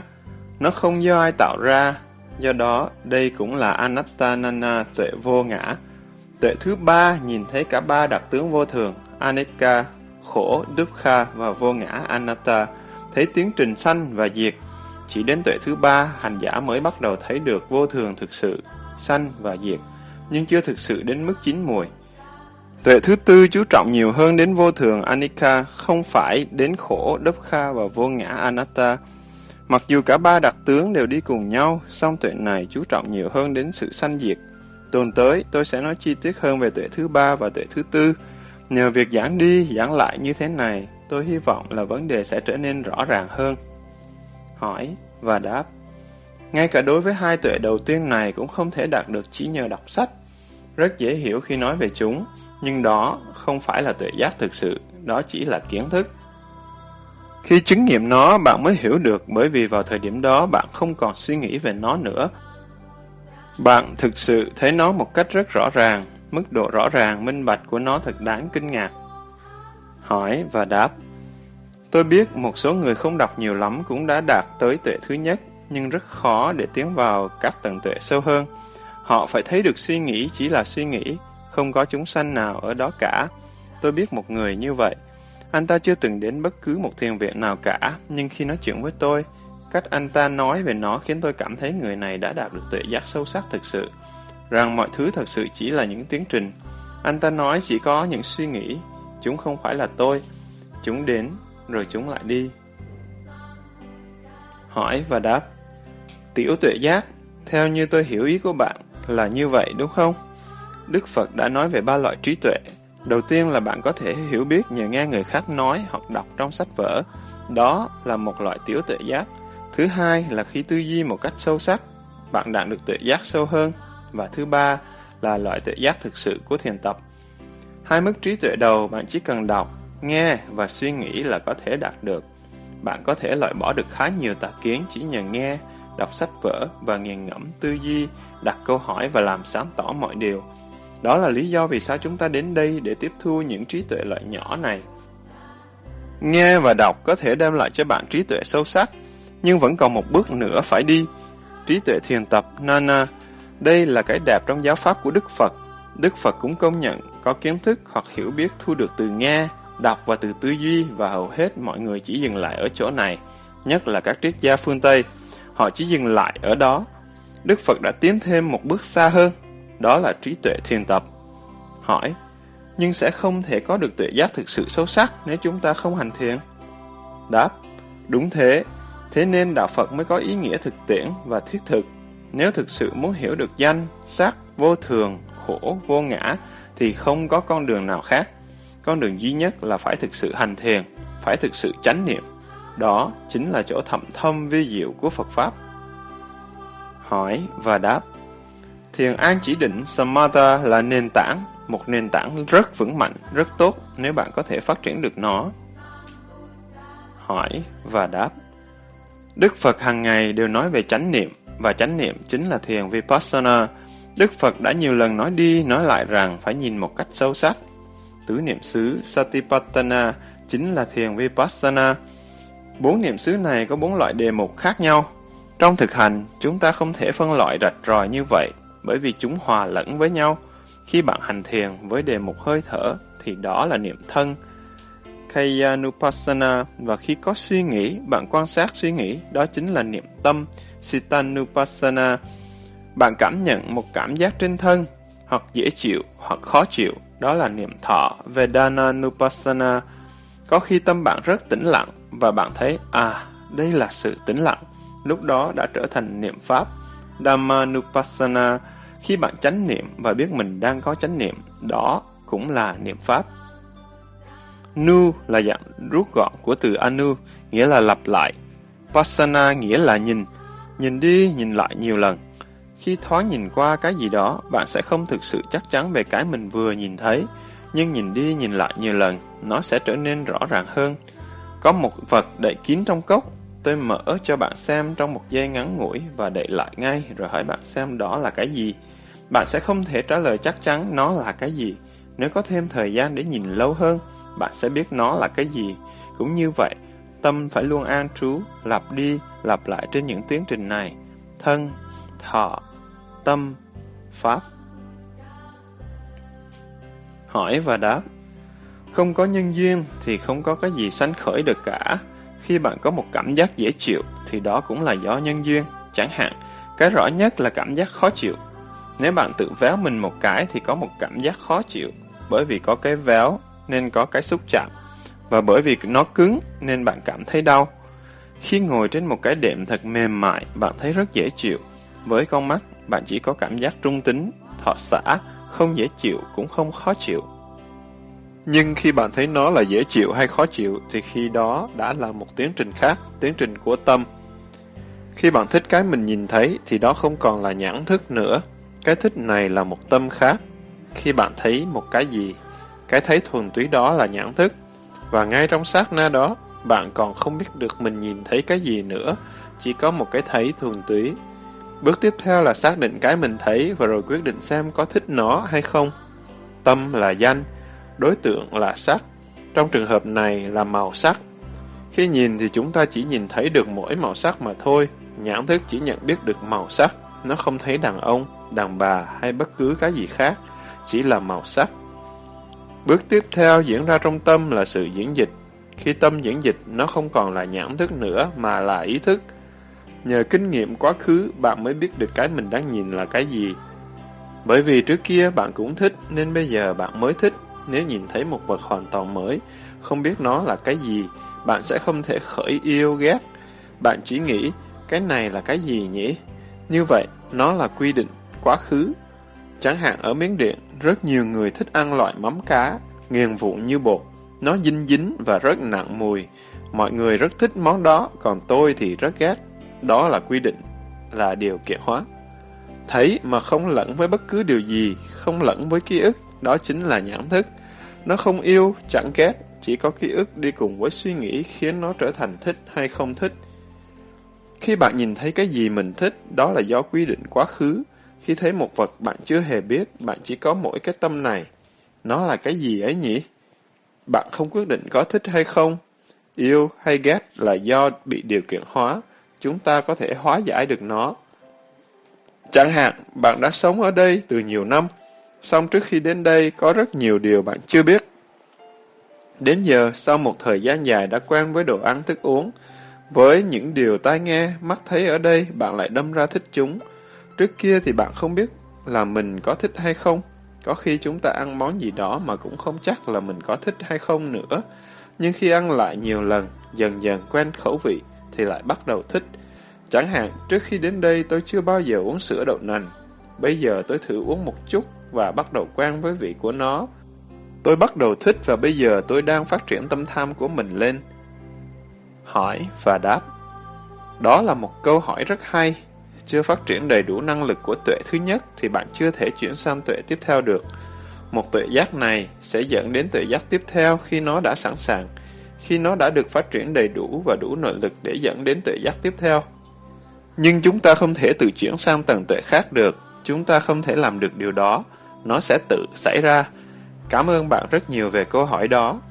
nó không do ai tạo ra, do đó đây cũng là anatta nana tuệ vô ngã. Tuệ thứ ba nhìn thấy cả ba đặc tướng vô thường, anicca, khổ, dukkha và vô ngã anatta, thấy tiến trình sanh và diệt, chỉ đến tuệ thứ ba, hành giả mới bắt đầu thấy được vô thường thực sự, sanh và diệt, nhưng chưa thực sự đến mức chín mùi. Tuệ thứ tư chú trọng nhiều hơn đến vô thường Anika, không phải đến khổ Dukkha và vô ngã Anatta. Mặc dù cả ba đặc tướng đều đi cùng nhau, song tuệ này chú trọng nhiều hơn đến sự sanh diệt. Tuần tới, tôi sẽ nói chi tiết hơn về tuệ thứ ba và tuệ thứ tư. Nhờ việc giảng đi, giảng lại như thế này, tôi hy vọng là vấn đề sẽ trở nên rõ ràng hơn hỏi và đáp. Ngay cả đối với hai tuệ đầu tiên này cũng không thể đạt được chỉ nhờ đọc sách. Rất dễ hiểu khi nói về chúng, nhưng đó không phải là tuệ giác thực sự, đó chỉ là kiến thức. Khi chứng nghiệm nó, bạn mới hiểu được bởi vì vào thời điểm đó bạn không còn suy nghĩ về nó nữa. Bạn thực sự thấy nó một cách rất rõ ràng, mức độ rõ ràng, minh bạch của nó thật đáng kinh ngạc. Hỏi và đáp Tôi biết một số người không đọc nhiều lắm cũng đã đạt tới tuệ thứ nhất, nhưng rất khó để tiến vào các tầng tuệ sâu hơn. Họ phải thấy được suy nghĩ chỉ là suy nghĩ, không có chúng sanh nào ở đó cả. Tôi biết một người như vậy. Anh ta chưa từng đến bất cứ một thiền viện nào cả, nhưng khi nói chuyện với tôi, cách anh ta nói về nó khiến tôi cảm thấy người này đã đạt được tuệ giác sâu sắc thực sự, rằng mọi thứ thật sự chỉ là những tiến trình. Anh ta nói chỉ có những suy nghĩ, chúng không phải là tôi. Chúng đến rồi chúng lại đi. Hỏi và đáp Tiểu tuệ giác, theo như tôi hiểu ý của bạn, là như vậy đúng không? Đức Phật đã nói về ba loại trí tuệ. Đầu tiên là bạn có thể hiểu biết nhờ nghe người khác nói hoặc đọc trong sách vở. Đó là một loại tiểu tuệ giác. Thứ hai là khi tư duy một cách sâu sắc, bạn đạt được tuệ giác sâu hơn. Và thứ ba là loại tuệ giác thực sự của thiền tập. Hai mức trí tuệ đầu bạn chỉ cần đọc nghe và suy nghĩ là có thể đạt được. Bạn có thể loại bỏ được khá nhiều tà kiến chỉ nhờ nghe, đọc sách vở và nghiền ngẫm tư duy, đặt câu hỏi và làm sáng tỏ mọi điều. Đó là lý do vì sao chúng ta đến đây để tiếp thu những trí tuệ loại nhỏ này. Nghe và đọc có thể đem lại cho bạn trí tuệ sâu sắc, nhưng vẫn còn một bước nữa phải đi. Trí tuệ thiền tập Nana, đây là cái đẹp trong giáo pháp của Đức Phật. Đức Phật cũng công nhận có kiến thức hoặc hiểu biết thu được từ nghe, đọc và từ tư duy và hầu hết mọi người chỉ dừng lại ở chỗ này, nhất là các triết gia phương Tây. Họ chỉ dừng lại ở đó. Đức Phật đã tiến thêm một bước xa hơn, đó là trí tuệ thiền tập. Hỏi, nhưng sẽ không thể có được tuệ giác thực sự sâu sắc nếu chúng ta không hành thiền. Đáp, đúng thế, thế nên đạo Phật mới có ý nghĩa thực tiễn và thiết thực. Nếu thực sự muốn hiểu được danh, sắc, vô thường, khổ, vô ngã, thì không có con đường nào khác. Con đường duy nhất là phải thực sự hành thiền, phải thực sự chánh niệm. Đó chính là chỗ thậm thâm vi diệu của Phật Pháp. Hỏi và đáp Thiền an chỉ định Samatha là nền tảng một nền tảng rất vững mạnh, rất tốt nếu bạn có thể phát triển được nó. Hỏi và đáp Đức Phật hàng ngày đều nói về chánh niệm, và chánh niệm chính là thiền Vipassana. Đức Phật đã nhiều lần nói đi, nói lại rằng phải nhìn một cách sâu sắc. Tứ niệm xứ Satipatthana chính là thiền Vipassana. Bốn niệm xứ này có bốn loại đề mục khác nhau. Trong thực hành, chúng ta không thể phân loại rạch ròi như vậy, bởi vì chúng hòa lẫn với nhau. Khi bạn hành thiền với đề mục hơi thở, thì đó là niệm thân. Kayanupassana và khi có suy nghĩ, bạn quan sát suy nghĩ, đó chính là niệm tâm. Sitanupassana, bạn cảm nhận một cảm giác trên thân, hoặc dễ chịu, hoặc khó chịu, đó là niệm thọ. Vedananupassana, có khi tâm bạn rất tĩnh lặng, và bạn thấy, à, đây là sự tĩnh lặng, lúc đó đã trở thành niệm pháp. Dhammanupassana, khi bạn chánh niệm và biết mình đang có chánh niệm, đó cũng là niệm pháp. Nu là dạng rút gọn của từ anu, nghĩa là lặp lại. Pasana nghĩa là nhìn, nhìn đi, nhìn lại nhiều lần. Khi thoáng nhìn qua cái gì đó, bạn sẽ không thực sự chắc chắn về cái mình vừa nhìn thấy, nhưng nhìn đi nhìn lại nhiều lần, nó sẽ trở nên rõ ràng hơn. Có một vật đậy kín trong cốc, tôi mở cho bạn xem trong một giây ngắn ngủi và đậy lại ngay rồi hỏi bạn xem đó là cái gì. Bạn sẽ không thể trả lời chắc chắn nó là cái gì. Nếu có thêm thời gian để nhìn lâu hơn, bạn sẽ biết nó là cái gì. Cũng như vậy, tâm phải luôn an trú, lặp đi, lặp lại trên những tiến trình này. Thân, thọ, tâm, pháp. Hỏi và đáp Không có nhân duyên thì không có cái gì sánh khởi được cả. Khi bạn có một cảm giác dễ chịu thì đó cũng là do nhân duyên. Chẳng hạn, cái rõ nhất là cảm giác khó chịu nếu bạn tự véo mình một cái thì có một cảm giác khó chịu, bởi vì có cái véo nên có cái xúc chạm, và bởi vì nó cứng nên bạn cảm thấy đau. Khi ngồi trên một cái đệm thật mềm mại, bạn thấy rất dễ chịu. Với con mắt, bạn chỉ có cảm giác trung tính, thọ xã, không dễ chịu cũng không khó chịu. Nhưng khi bạn thấy nó là dễ chịu hay khó chịu thì khi đó đã là một tiến trình khác, tiến trình của tâm. Khi bạn thích cái mình nhìn thấy thì đó không còn là nhãn thức nữa, cái thích này là một tâm khác. Khi bạn thấy một cái gì, cái thấy thuần túy đó là nhãn thức. Và ngay trong sát na đó, bạn còn không biết được mình nhìn thấy cái gì nữa, chỉ có một cái thấy thuần túy. Bước tiếp theo là xác định cái mình thấy và rồi quyết định xem có thích nó hay không. Tâm là danh, đối tượng là sắc. Trong trường hợp này là màu sắc. Khi nhìn thì chúng ta chỉ nhìn thấy được mỗi màu sắc mà thôi, nhãn thức chỉ nhận biết được màu sắc, nó không thấy đàn ông đàn bà hay bất cứ cái gì khác, chỉ là màu sắc. Bước tiếp theo diễn ra trong tâm là sự diễn dịch. Khi tâm diễn dịch, nó không còn là nhãn thức nữa mà là ý thức. Nhờ kinh nghiệm quá khứ, bạn mới biết được cái mình đang nhìn là cái gì. Bởi vì trước kia bạn cũng thích, nên bây giờ bạn mới thích. Nếu nhìn thấy một vật hoàn toàn mới, không biết nó là cái gì, bạn sẽ không thể khởi yêu ghét. Bạn chỉ nghĩ, cái này là cái gì nhỉ? Như vậy, nó là quy định quá khứ. Chẳng hạn ở Miến Điện, rất nhiều người thích ăn loại mắm cá, nghiền vụn như bột. Nó dinh dính và rất nặng mùi. Mọi người rất thích món đó, còn tôi thì rất ghét. Đó là quy định, là điều kiện hóa. Thấy mà không lẫn với bất cứ điều gì, không lẫn với ký ức, đó chính là nhãn thức. Nó không yêu, chẳng ghét, chỉ có ký ức đi cùng với suy nghĩ khiến nó trở thành thích hay không thích. Khi bạn nhìn thấy cái gì mình thích, đó là do quy định quá khứ, khi thấy một vật bạn chưa hề biết, bạn chỉ có mỗi cái tâm này. Nó là cái gì ấy nhỉ? Bạn không quyết định có thích hay không. Yêu hay ghét là do bị điều kiện hóa, chúng ta có thể hóa giải được nó. Chẳng hạn, bạn đã sống ở đây từ nhiều năm, song trước khi đến đây có rất nhiều điều bạn chưa biết. Đến giờ, sau một thời gian dài đã quen với đồ ăn thức uống, với những điều tai nghe, mắt thấy ở đây, bạn lại đâm ra thích chúng. Trước kia thì bạn không biết là mình có thích hay không. Có khi chúng ta ăn món gì đó mà cũng không chắc là mình có thích hay không nữa. Nhưng khi ăn lại nhiều lần, dần dần quen khẩu vị, thì lại bắt đầu thích. Chẳng hạn, trước khi đến đây tôi chưa bao giờ uống sữa đậu nành. Bây giờ tôi thử uống một chút và bắt đầu quen với vị của nó. Tôi bắt đầu thích và bây giờ tôi đang phát triển tâm tham của mình lên. Hỏi và đáp Đó là một câu hỏi rất hay. Chưa phát triển đầy đủ năng lực của tuệ thứ nhất thì bạn chưa thể chuyển sang tuệ tiếp theo được. Một tuệ giác này sẽ dẫn đến tuệ giác tiếp theo khi nó đã sẵn sàng, khi nó đã được phát triển đầy đủ và đủ nội lực để dẫn đến tuệ giác tiếp theo. Nhưng chúng ta không thể tự chuyển sang tầng tuệ khác được, chúng ta không thể làm được điều đó, nó sẽ tự xảy ra. Cảm ơn bạn rất nhiều về câu hỏi đó.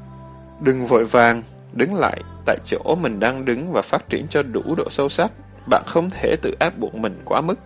Đừng vội vàng, đứng lại tại chỗ mình đang đứng và phát triển cho đủ độ sâu sắc. Bạn không thể tự áp buộc mình quá mức.